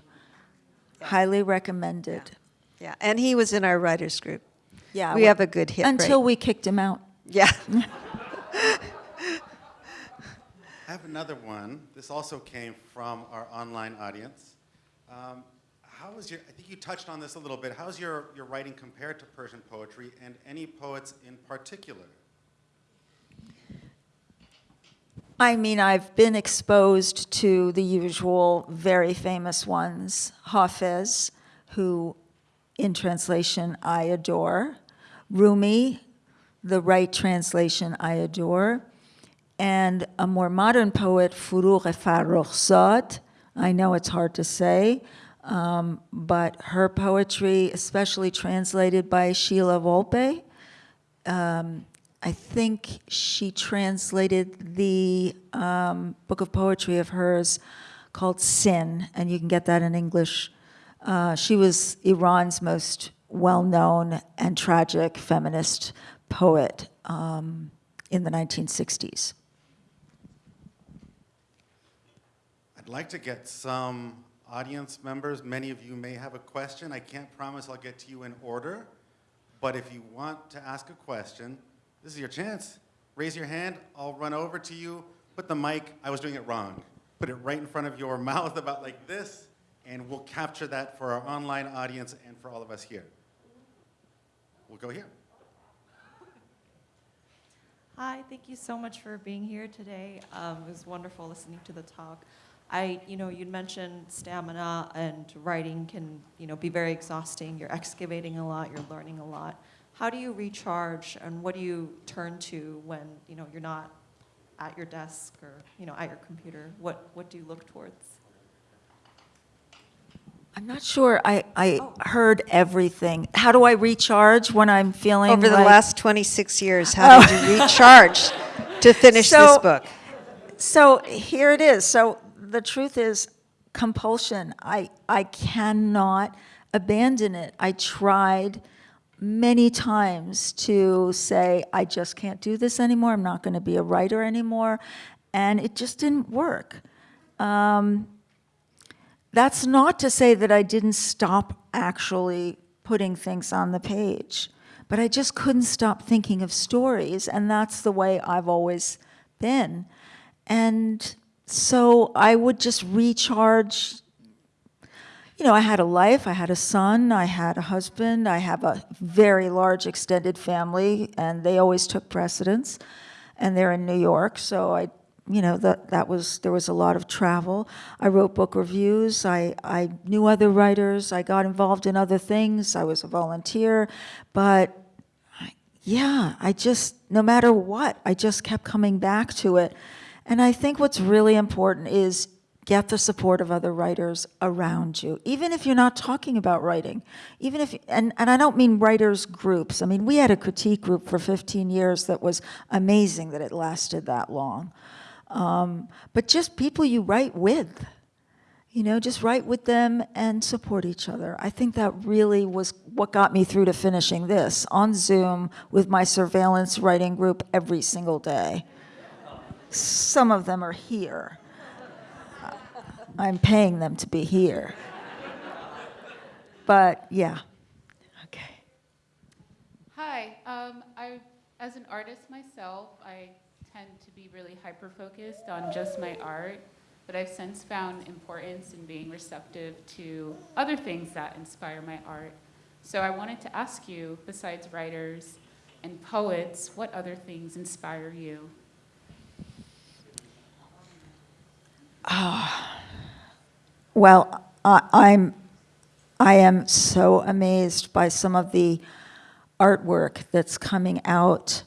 Highly recommended. Yeah, and he was in our writers group. Yeah. We well, have a good hit Until rate. we kicked him out. Yeah. *laughs* I have another one. This also came from our online audience. Um, how is your, I think you touched on this a little bit. How's your, your writing compared to Persian poetry and any poets in particular? I mean, I've been exposed to the usual very famous ones. Hafez, who in translation I adore. Rumi, the right translation I adore. And a more modern poet, Furugh Farrokhzad. I know it's hard to say, um, but her poetry, especially translated by Sholeh Wolpé, um, I think she translated the um, book of poetry of hers called Sin, and you can get that in English. Uh, she was Iran's most well-known and tragic feminist poet um, in the 1960s. I'd like to get some audience members. Many of you may have a question. I can't promise I'll get to you in order, but if you want to ask a question, this is your chance. Raise your hand. I'll run over to you. Put the mic. I was doing it wrong. Put it right in front of your *laughs* mouth, about like this, and we'll capture that for our online audience and for all of us here. We'll go here. Hi, thank you so much for being here today. Um, it was wonderful listening to the talk. I, you know, you'd mentioned stamina and writing can, you know, be very exhausting. You're excavating a lot, you're learning a lot. How do you recharge and what do you turn to when, you know, you're not at your desk or, you know, at your computer? What, what do you look towards? I'm not sure I, I heard everything. How do I recharge when I'm feeling Over the like- last 26 years, how did you *laughs* recharge to finish this book? So here it is. So the truth is compulsion. I, I cannot abandon it. I tried many times to say, I just can't do this anymore. I'm not going to be a writer anymore. And it just didn't work. Um, that's not to say that I didn't stop actually putting things on the page. But I just couldn't stop thinking of stories, and that's the way I've always been. And so I would just recharge you know, I had a life, I had a son, I had a husband, I have a very large extended family, and they always took precedence. And they're in New York, so I, you know, that, that was, there was a lot of travel. I wrote book reviews, I, I knew other writers, I got involved in other things, I was a volunteer, but yeah, I just, no matter what, I just kept coming back to it. And I think what's really important is get the support of other writers around you, even if you're not talking about writing. Even if, and, and I don't mean writers groups. I mean, we had a critique group for 15 years that was amazing that it lasted that long. Um, but just people you write with, you know, just write with them and support each other. I think that really was what got me through to finishing this on Zoom with my surveillance writing group every single day. Some of them are here. I'm paying them to be here. But yeah, okay. Hi, um, I, as an artist myself, I tend to be really hyper-focused on just my art, but I've since found importance in being receptive to other things that inspire my art. So I wanted to ask you, besides writers and poets, what other things inspire you? Ah. Well, I, I'm, I am so amazed by some of the artwork that's coming out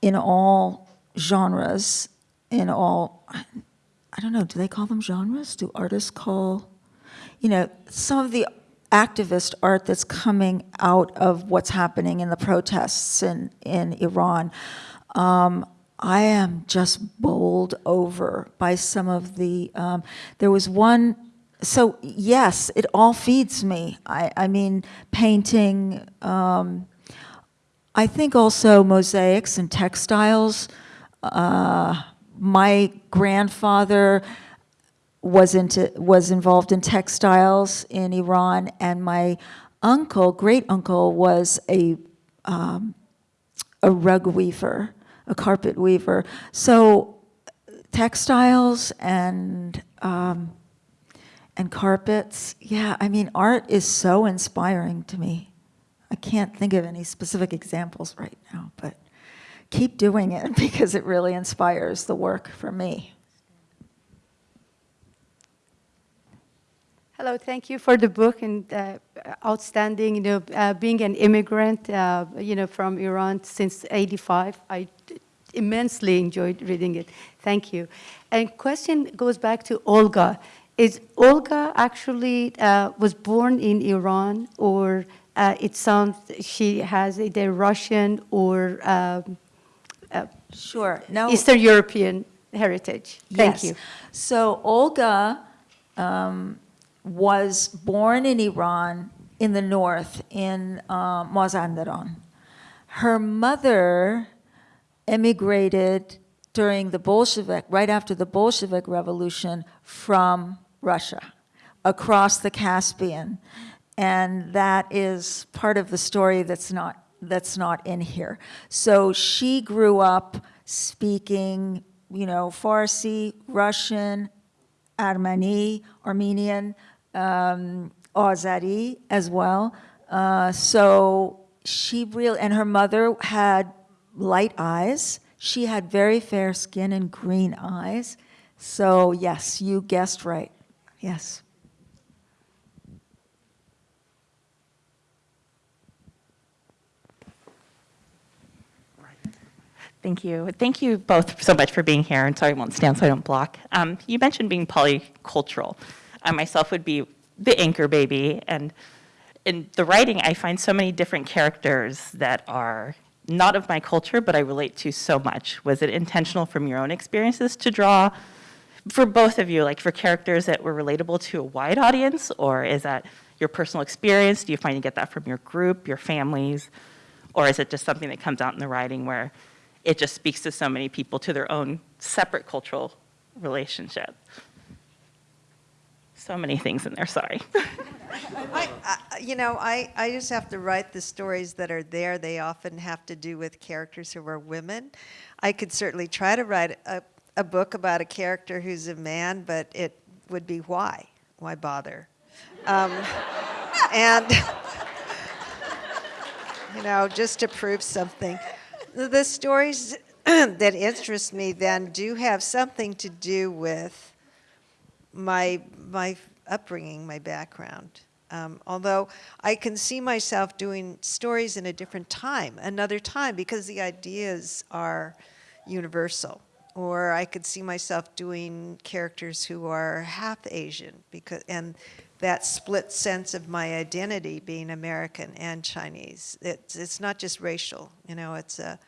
in all genres, in all, I don't know, do they call them genres? Do artists call, you know, some of the activist art that's coming out of what's happening in the protests in, in Iran. Um, I am just bowled over by some of the, um, there was one, so yes, it all feeds me. I, I mean, painting, um, I think also mosaics and textiles. Uh, my grandfather was into was involved in textiles in Iran, and my uncle, great uncle, was a um, a rug weaver, a carpet weaver. So textiles and um, and carpets, yeah. I mean, art is so inspiring to me. I can't think of any specific examples right now, but keep doing it *laughs* because it really inspires the work for me. Hello, thank you for the book and uh, outstanding, you know, uh, being an immigrant, uh, you know, from Iran since 85. I immensely enjoyed reading it. Thank you. And question goes back to Olga. Is Olga actually uh, was born in Iran or uh, it sounds she has either Russian or um, uh, Sure. No. Eastern European heritage? Thank Yes. you. So Olga um, was born in Iran in the north, in uh, Mazandaran. Her mother emigrated during the Bolshevik, right after the Bolshevik Revolution, from Russia across the Caspian. And that is part of the story that's not, that's not in here. So she grew up speaking, you know, Farsi, Russian, Armeni, Armenian, um, Azeri as well. Uh, so she really, and her mother had light eyes. She had very fair skin and green eyes. So yes, you guessed right. Yes. Thank you. Thank you both so much for being here, and sorry I won't stand so I don't block. Um, you mentioned being polycultural. I myself would be the anchor baby, and in the writing, I find so many different characters that are not of my culture, but I relate to so much. Was it intentional from your own experiences to draw, for both of you, like for characters that were relatable to a wide audience, or is that your personal experience? Do you find you get that from your group, your families, or is it just something that comes out in the writing where it just speaks to so many people to their own separate cultural relationship. So many things in there, sorry. I, I, you know, I, I just have to write the stories that are there. They often have to do with characters who are women. I could certainly try to write a, a book about a character who's a man, but it would be why? Why bother? Um, and, *laughs* you know, just to prove something. The, stories *clears throat* that interest me then do have something to do with my my upbringing, my background. Um, although I can see myself doing stories in a different time, another time, because the ideas are universal. Or I could see myself doing characters who are half Asian, because and that split sense of my identity being American and Chinese. It's it's not just racial, you know. It's a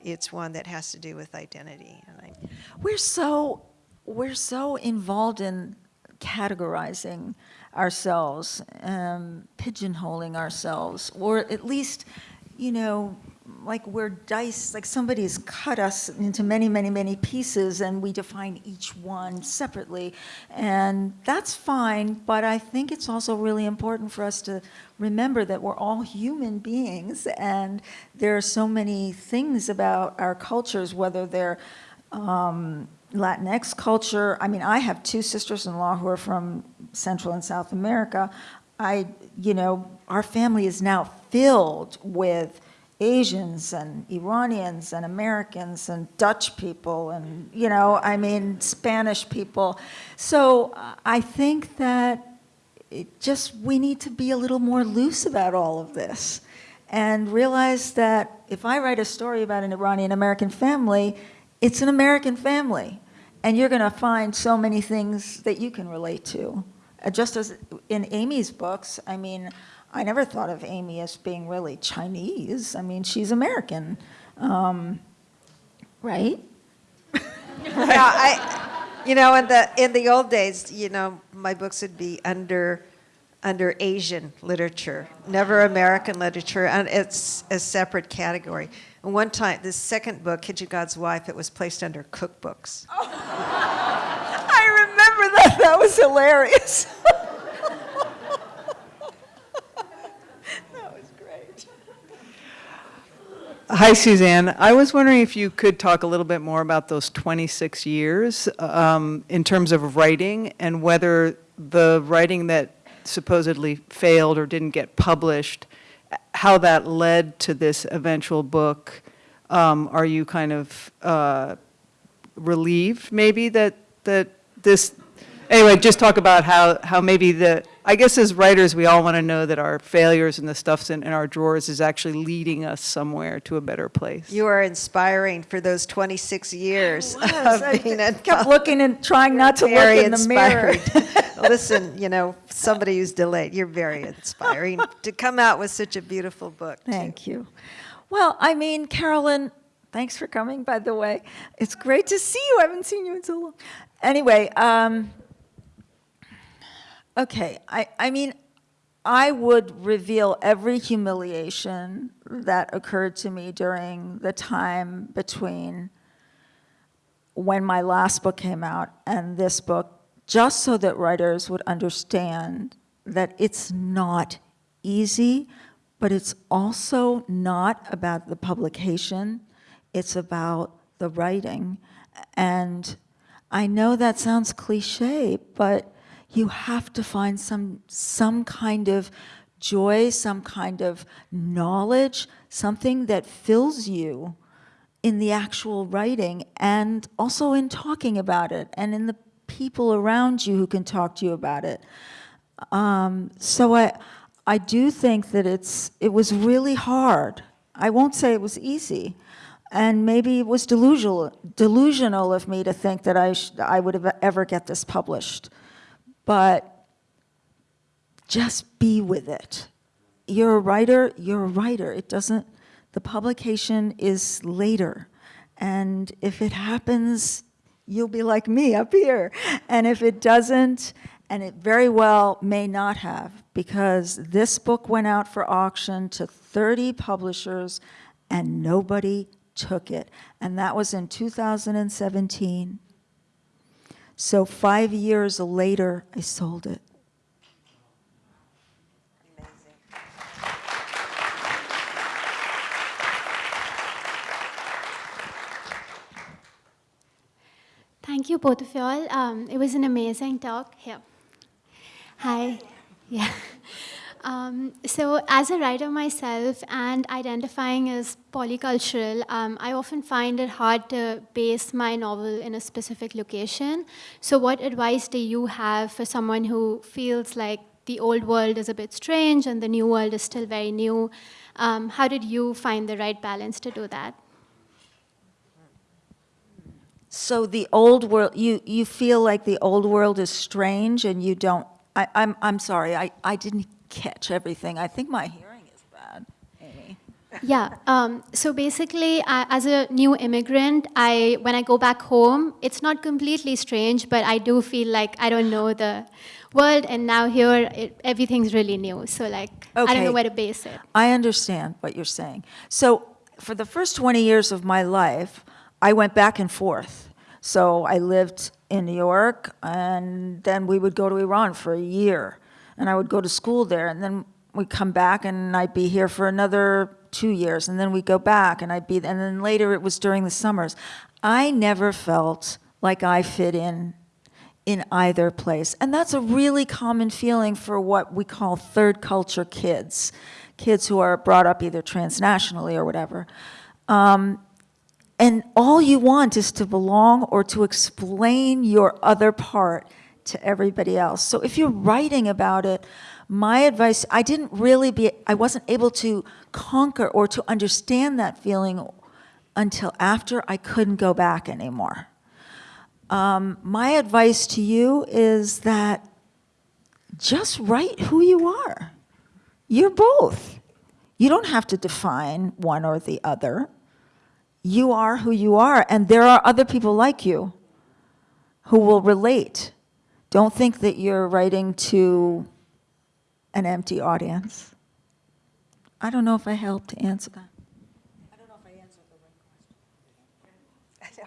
it's one that has to do with identity. We're so, we're so involved in categorizing ourselves, um, pigeonholing ourselves, or at least, you know, like we're dice, like somebody's cut us into many, many, many pieces and we define each one separately. And that's fine, but I think it's also really important for us to remember that we're all human beings and there are so many things about our cultures, whether they're um, Latinx culture. I mean, I have two sisters-in-law who are from Central and South America. I, you know, our family is now filled with Asians and Iranians and Americans and Dutch people and, you know, I mean, Spanish people. So uh, I think that it just, we need to be a little more loose about all of this and realize that if I write a story about an Iranian American family, it's an American family. And you're going to find so many things that you can relate to. Uh, Just as in Amy's books, I mean, I never thought of Amy as being really Chinese. I mean, she's American, um, right? *laughs* yeah, I, you know, in the in the old days, you know, my books would be under under Asian literature, never American literature, and it's a separate category. And one time, the second book, Kitchen God's Wife, it was placed under cookbooks. *laughs* I remember that. That was hilarious. *laughs* that was great. Hi, Susanne. I was wondering if you could talk a little bit more about those 26 years um, in terms of writing and whether the writing that supposedly failed or didn't get published, how that led to this eventual book. Um, Are you kind of uh, relieved, maybe, that, that this, anyway, just talk about how, how maybe the, I guess as writers, we all want to know that our failures and the stuffs in, in our drawers is actually leading us somewhere to a better place. You are inspiring for those 26 years *laughs* was. I of being a kept looking and trying not to look very in the mirror. inspired. *laughs* Listen, you know, somebody who's delayed, you're very inspiring to come out with such a beautiful book. too. Thank you. Well, I mean, Carolyn, thanks for coming, by the way. It's great to see you. I haven't seen you in so long. Anyway, um, okay, I, I mean, I would reveal every humiliation that occurred to me during the time between when my last book came out and this book, just so that writers would understand that it's not easy, but it's also not about the publication, it's about the writing. And I know that sounds cliche, but you have to find some, some kind of joy, some kind of knowledge, something that fills you in the actual writing and also in talking about it and in the people around you who can talk to you about it. Um, so I, I do think that it's, it was really hard. I won't say it was easy. And maybe it was delusional, delusional of me to think that I, I would have ever get this published. But just be with it. You're a writer, you're a writer. It doesn't, the publication is later. And if it happens, you'll be like me up here. And if it doesn't, and it very well may not have, because this book went out for auction to 30 publishers and nobody took it. And that was in 2017. So five years later, I sold it. Thank you, both of y'all. Um, it was an amazing talk. Here. Hi. Yeah. Um, so, as a writer myself and identifying as polycultural, um, I often find it hard to base my novel in a specific location. So, what advice do you have for someone who feels like the old world is a bit strange and the new world is still very new? Um, how did you find the right balance to do that? So the old world, you, you feel like the old world is strange and you don't, I, I'm, I'm sorry, I, I didn't catch everything. I think my hearing is bad, Amy. Yeah. Um, so basically, I, as a new immigrant, I when I go back home, it's not completely strange, but I do feel like I don't know the world, and now here it, everything's really new. So like I don't know where to base it. I understand what you're saying. So for the first 20 years of my life, I went back and forth. So I lived in New York, and then we would go to Iran for a year, and I would go to school there, and then we'd come back, and I'd be here for another two years, and then we'd go back, and I'd be, and then later it was during the summers. I never felt like I fit in in either place. And that's a really common feeling for what we call third culture kids, kids who are brought up either transnationally or whatever. Um, and all you want is to belong or to explain your other part to everybody else. So if you're writing about it, my advice, I didn't really be, I wasn't able to conquer or to understand that feeling until after I couldn't go back anymore. Um, my advice to you is that just write who you are. You're both. You don't have to define one or the other. You are who you are, and there are other people like you who will relate. Don't think that you're writing to an empty audience. I don't know if I helped to answer that. I don't know if I answered the right question.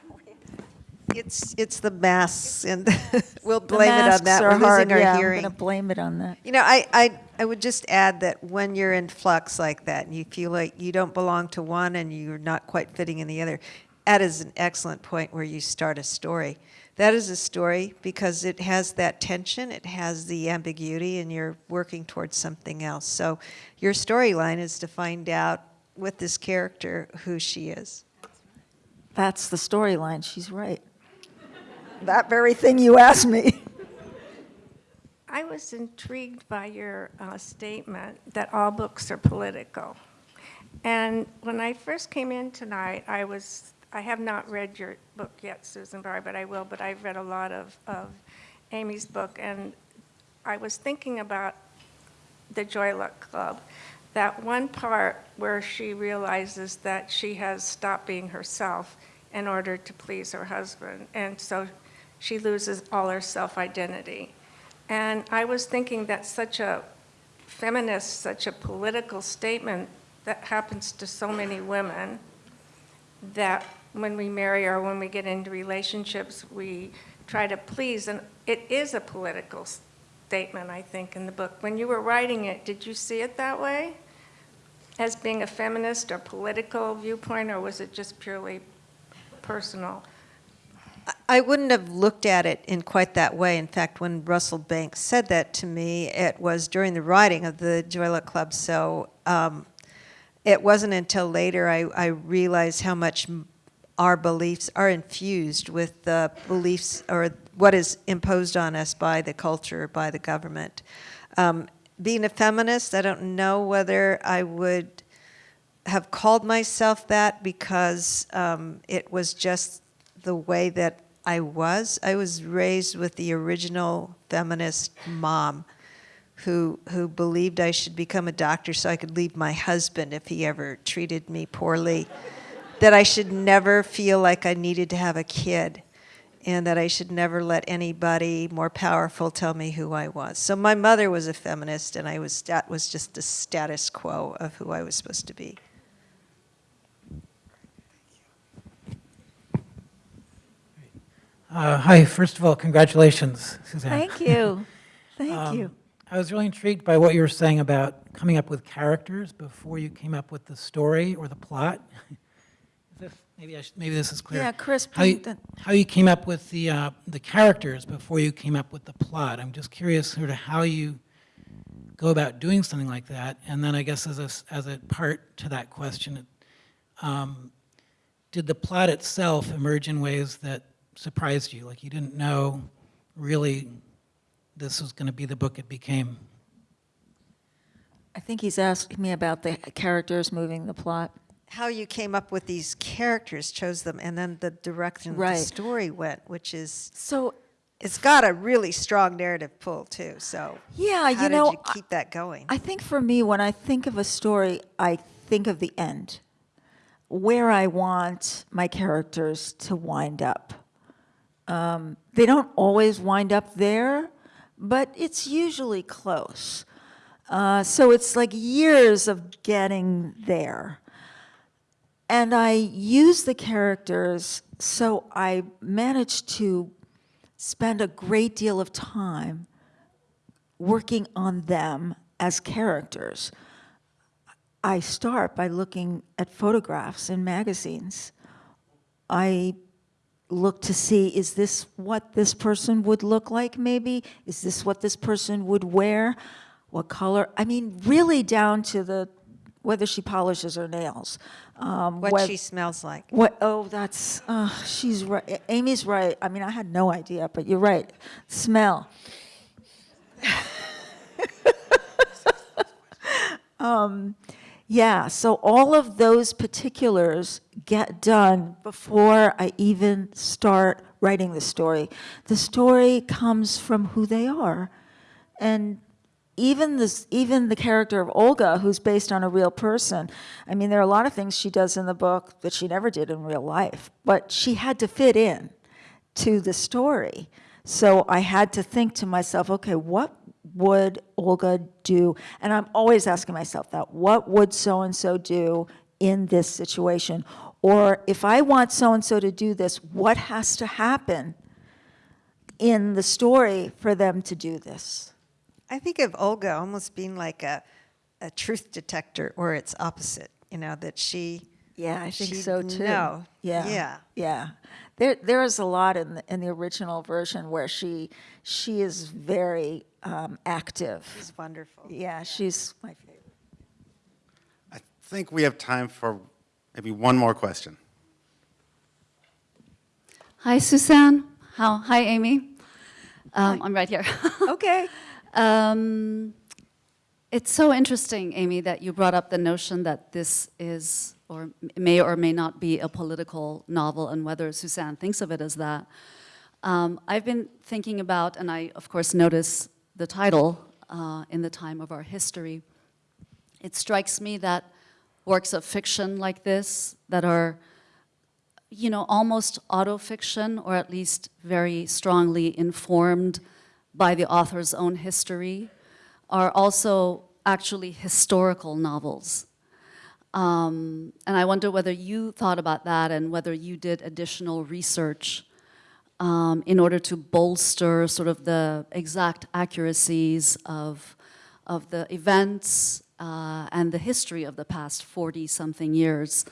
*laughs* it's, it's the masks, and *laughs* we'll blame it on that. We're hard, losing our yeah, hearing. I'm going to blame it on that. You know, I, I, I would just add that when you're in flux like that and you feel like you don't belong to one and you're not quite fitting in the other, that is an excellent point where you start a story. That is a story because it has that tension, it has the ambiguity, and you're working towards something else. So your storyline is to find out with this character who she is. That's the storyline. She's right. *laughs* That very thing you asked me. *laughs* I was intrigued by your uh, statement that all books are political. And when I first came in tonight, I was, I have not read your book yet, Susanne Pari, but I will, but I've read a lot of, of Amy's book, and I was thinking about the Joy Luck Club, that one part where she realizes that she has stopped being herself in order to please her husband, and so she loses all her self-identity. And I was thinking that such a feminist, such a political statement that happens to so many women that when we marry or when we get into relationships, we try to please. And it is a political statement, I think, in the book. When you were writing it, did you see it that way? As being a feminist or political viewpoint, or was it just purely personal? I wouldn't have looked at it in quite that way. In fact, when Russell Banks said that to me, it was during the writing of the Joy Luck Club. So um, it wasn't until later I, I realized how much our beliefs are infused with the beliefs or what is imposed on us by the culture, by the government. Um, being a feminist, I don't know whether I would have called myself that because um, it was just the way that I was. I was raised with the original feminist mom who, who believed I should become a doctor so I could leave my husband if he ever treated me poorly, that I should never feel like I needed to have a kid, and that I should never let anybody more powerful tell me who I was. So my mother was a feminist, and I was, that was just the status quo of who I was supposed to be. Uh, Hi, first of all, congratulations, Susanne. Thank you. *laughs* Thank Um, you. I was really intrigued by what you were saying about coming up with characters before you came up with the story or the plot. *laughs* Maybe I should, maybe this is clear. Yeah, Chris, How you, how you came up with the, uh, the characters before you came up with the plot. I'm just curious sort of how you go about doing something like that. And then I guess as a, as a part to that question, um, did the plot itself emerge in ways that surprised you? Like you didn't know really this was going to be the book it became? I think he's asking me about the characters moving the plot. How you came up with these characters, chose them, and then the direction Right. the story went, which is, So, it's got a really strong narrative pull too, so. yeah, you know, you keep that going? I think for me, when I think of a story, I think of the end, where I want my characters to wind up. Um, they don't always wind up there, but it's usually close. Uh, so it's like years of getting there. And I use the characters so I managed to spend a great deal of time working on them as characters. I start by looking at photographs in magazines. I look to see, is this what this person would look like maybe? Is this what this person would wear? What color? I mean, really down to the, whether she polishes her nails. um, What she smells like. what, oh, that's, uh, she's right, Amy's right. I mean, I had no idea, but you're right. Smell. *laughs* um, yeah, so all of those particulars get done before I even start writing the story. The story comes from who they are. And even this, even the character of Olga, who's based on a real person, I mean, there are a lot of things she does in the book that she never did in real life, but she had to fit in to the story. So I had to think to myself, okay, what would Olga do? And I'm always asking myself that, what would so-and-so do in this situation? Or if I want so-and-so to do this, what has to happen in the story for them to do this? I think of Olga almost being like a, a truth detector or its opposite, you know, that she. Yeah, I think she'd so too. know. Yeah. Yeah. Yeah. There, there is a lot in the, in the original version where she, she is very um, active. She's wonderful. Yeah, she's my favorite. I think we have time for maybe one more question. Hi, Susanne. How, hi, Amy. Um, I'm right here. *laughs* Okay. Um, it's so interesting, Amy, that you brought up the notion that this is or may or may not be a political novel and whether Susanne thinks of it as that. Um, I've been thinking about, and I, of course, notice the title uh, in the time of our history. It strikes me that works of fiction like this that are you know, almost autofiction, or at least very strongly informed by the author's own history, are also actually historical novels. Um, and I wonder whether you thought about that and whether you did additional research um, in order to bolster sort of the exact accuracies of, of the events uh, and the history of the past 40-something years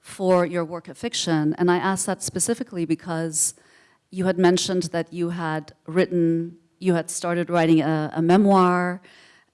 for your work of fiction. And I ask that specifically because you had mentioned that you had written, you had started writing a, a memoir,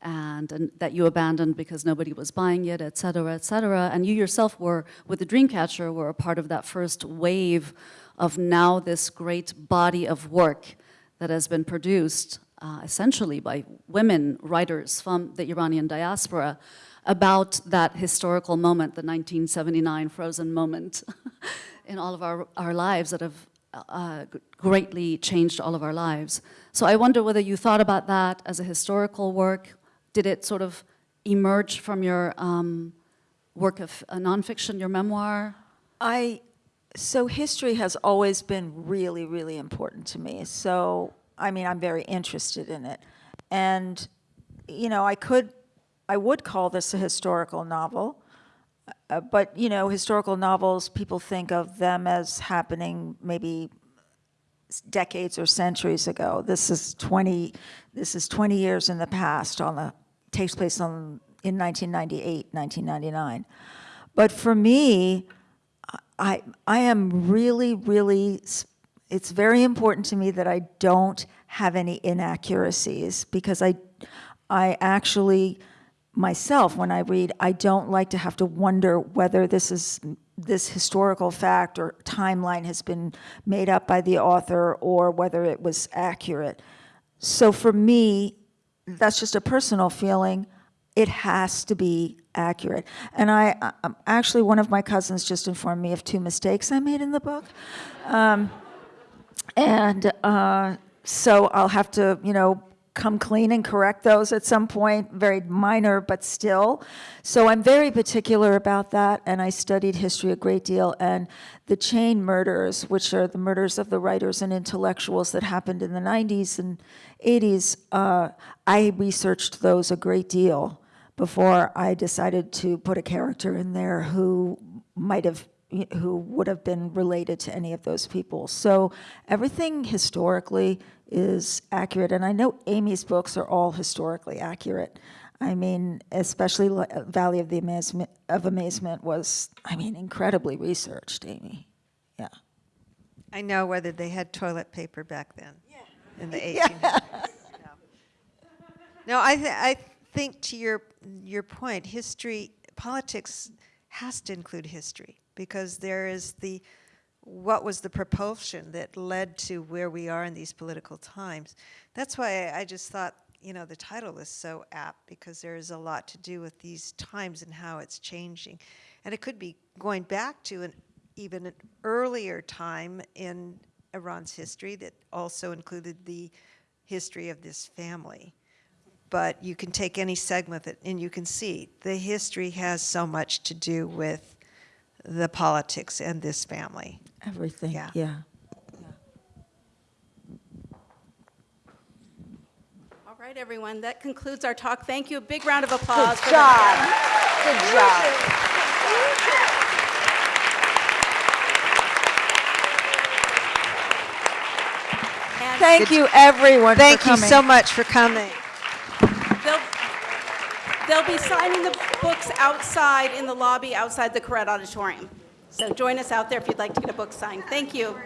and, and, that you abandoned because nobody was buying it, et cetera, et cetera. And you yourself were, with the Dreamcatcher, were a part of that first wave of now this great body of work that has been produced uh, essentially by women writers from the Iranian diaspora about that historical moment, the 1979 frozen moment *laughs* in all of our, our lives that have uh, greatly changed all of our lives. So I wonder whether you thought about that as a historical work. Did it sort of emerge from your um, work of uh, nonfiction, your memoir? I, so history has always been really, really important to me. So, I mean, I'm very interested in it. And, you know, I could, I would call this a historical novel. Uh, but, you know, historical novels, people think of them as happening maybe decades or centuries ago. This is 20, this is 20 years in the past on the, takes place on, in 1998, 1999. But for me, I, I am really, really, it's very important to me that I don't have any inaccuracies because I, I actually, myself, when I read, I don't like to have to wonder whether this is, this historical fact or timeline has been made up by the author or whether it was accurate. So for me, that's just a personal feeling. It has to be accurate. And I, um, actually, one of my cousins just informed me of two mistakes I made in the book. Um, and uh, so I'll have to, you know, come clean and correct those at some point, very minor, but still. So I'm very particular about that, and I studied history a great deal. And the chain murders, which are the murders of the writers and intellectuals that happened in the 90s and 80s, uh, I researched those a great deal before I decided to put a character in there who might have who would have been related to any of those people. So everything historically is accurate, and I know Amy's books are all historically accurate. I mean, especially Valley of the Amazement of Amazement was, I mean, incredibly researched, Amy. Yeah. I know whether they had toilet paper back then, yeah. in the *laughs* 1800s. No. No, I, th- I think to your, your point, history, politics has to include history because there is the, what was the propulsion that led to where we are in these political times. That's why I, I just thought, you know, the title is so apt because there is a lot to do with these times and how it's changing. And it could be going back to an even an earlier time in Iran's history that also included the history of this family. But you can take any segment and you can see the history has so much to do with the politics and this family. Everything, Yeah. yeah. All right, everyone, that concludes our talk. Thank you. A big round of applause. for Good the- job. Good job. And Thank you, everyone, for Thank you so much for coming. They'll be signing the books outside in the lobby outside the Koret Auditorium. So join us out there if you'd like to get a book signed. Thank you.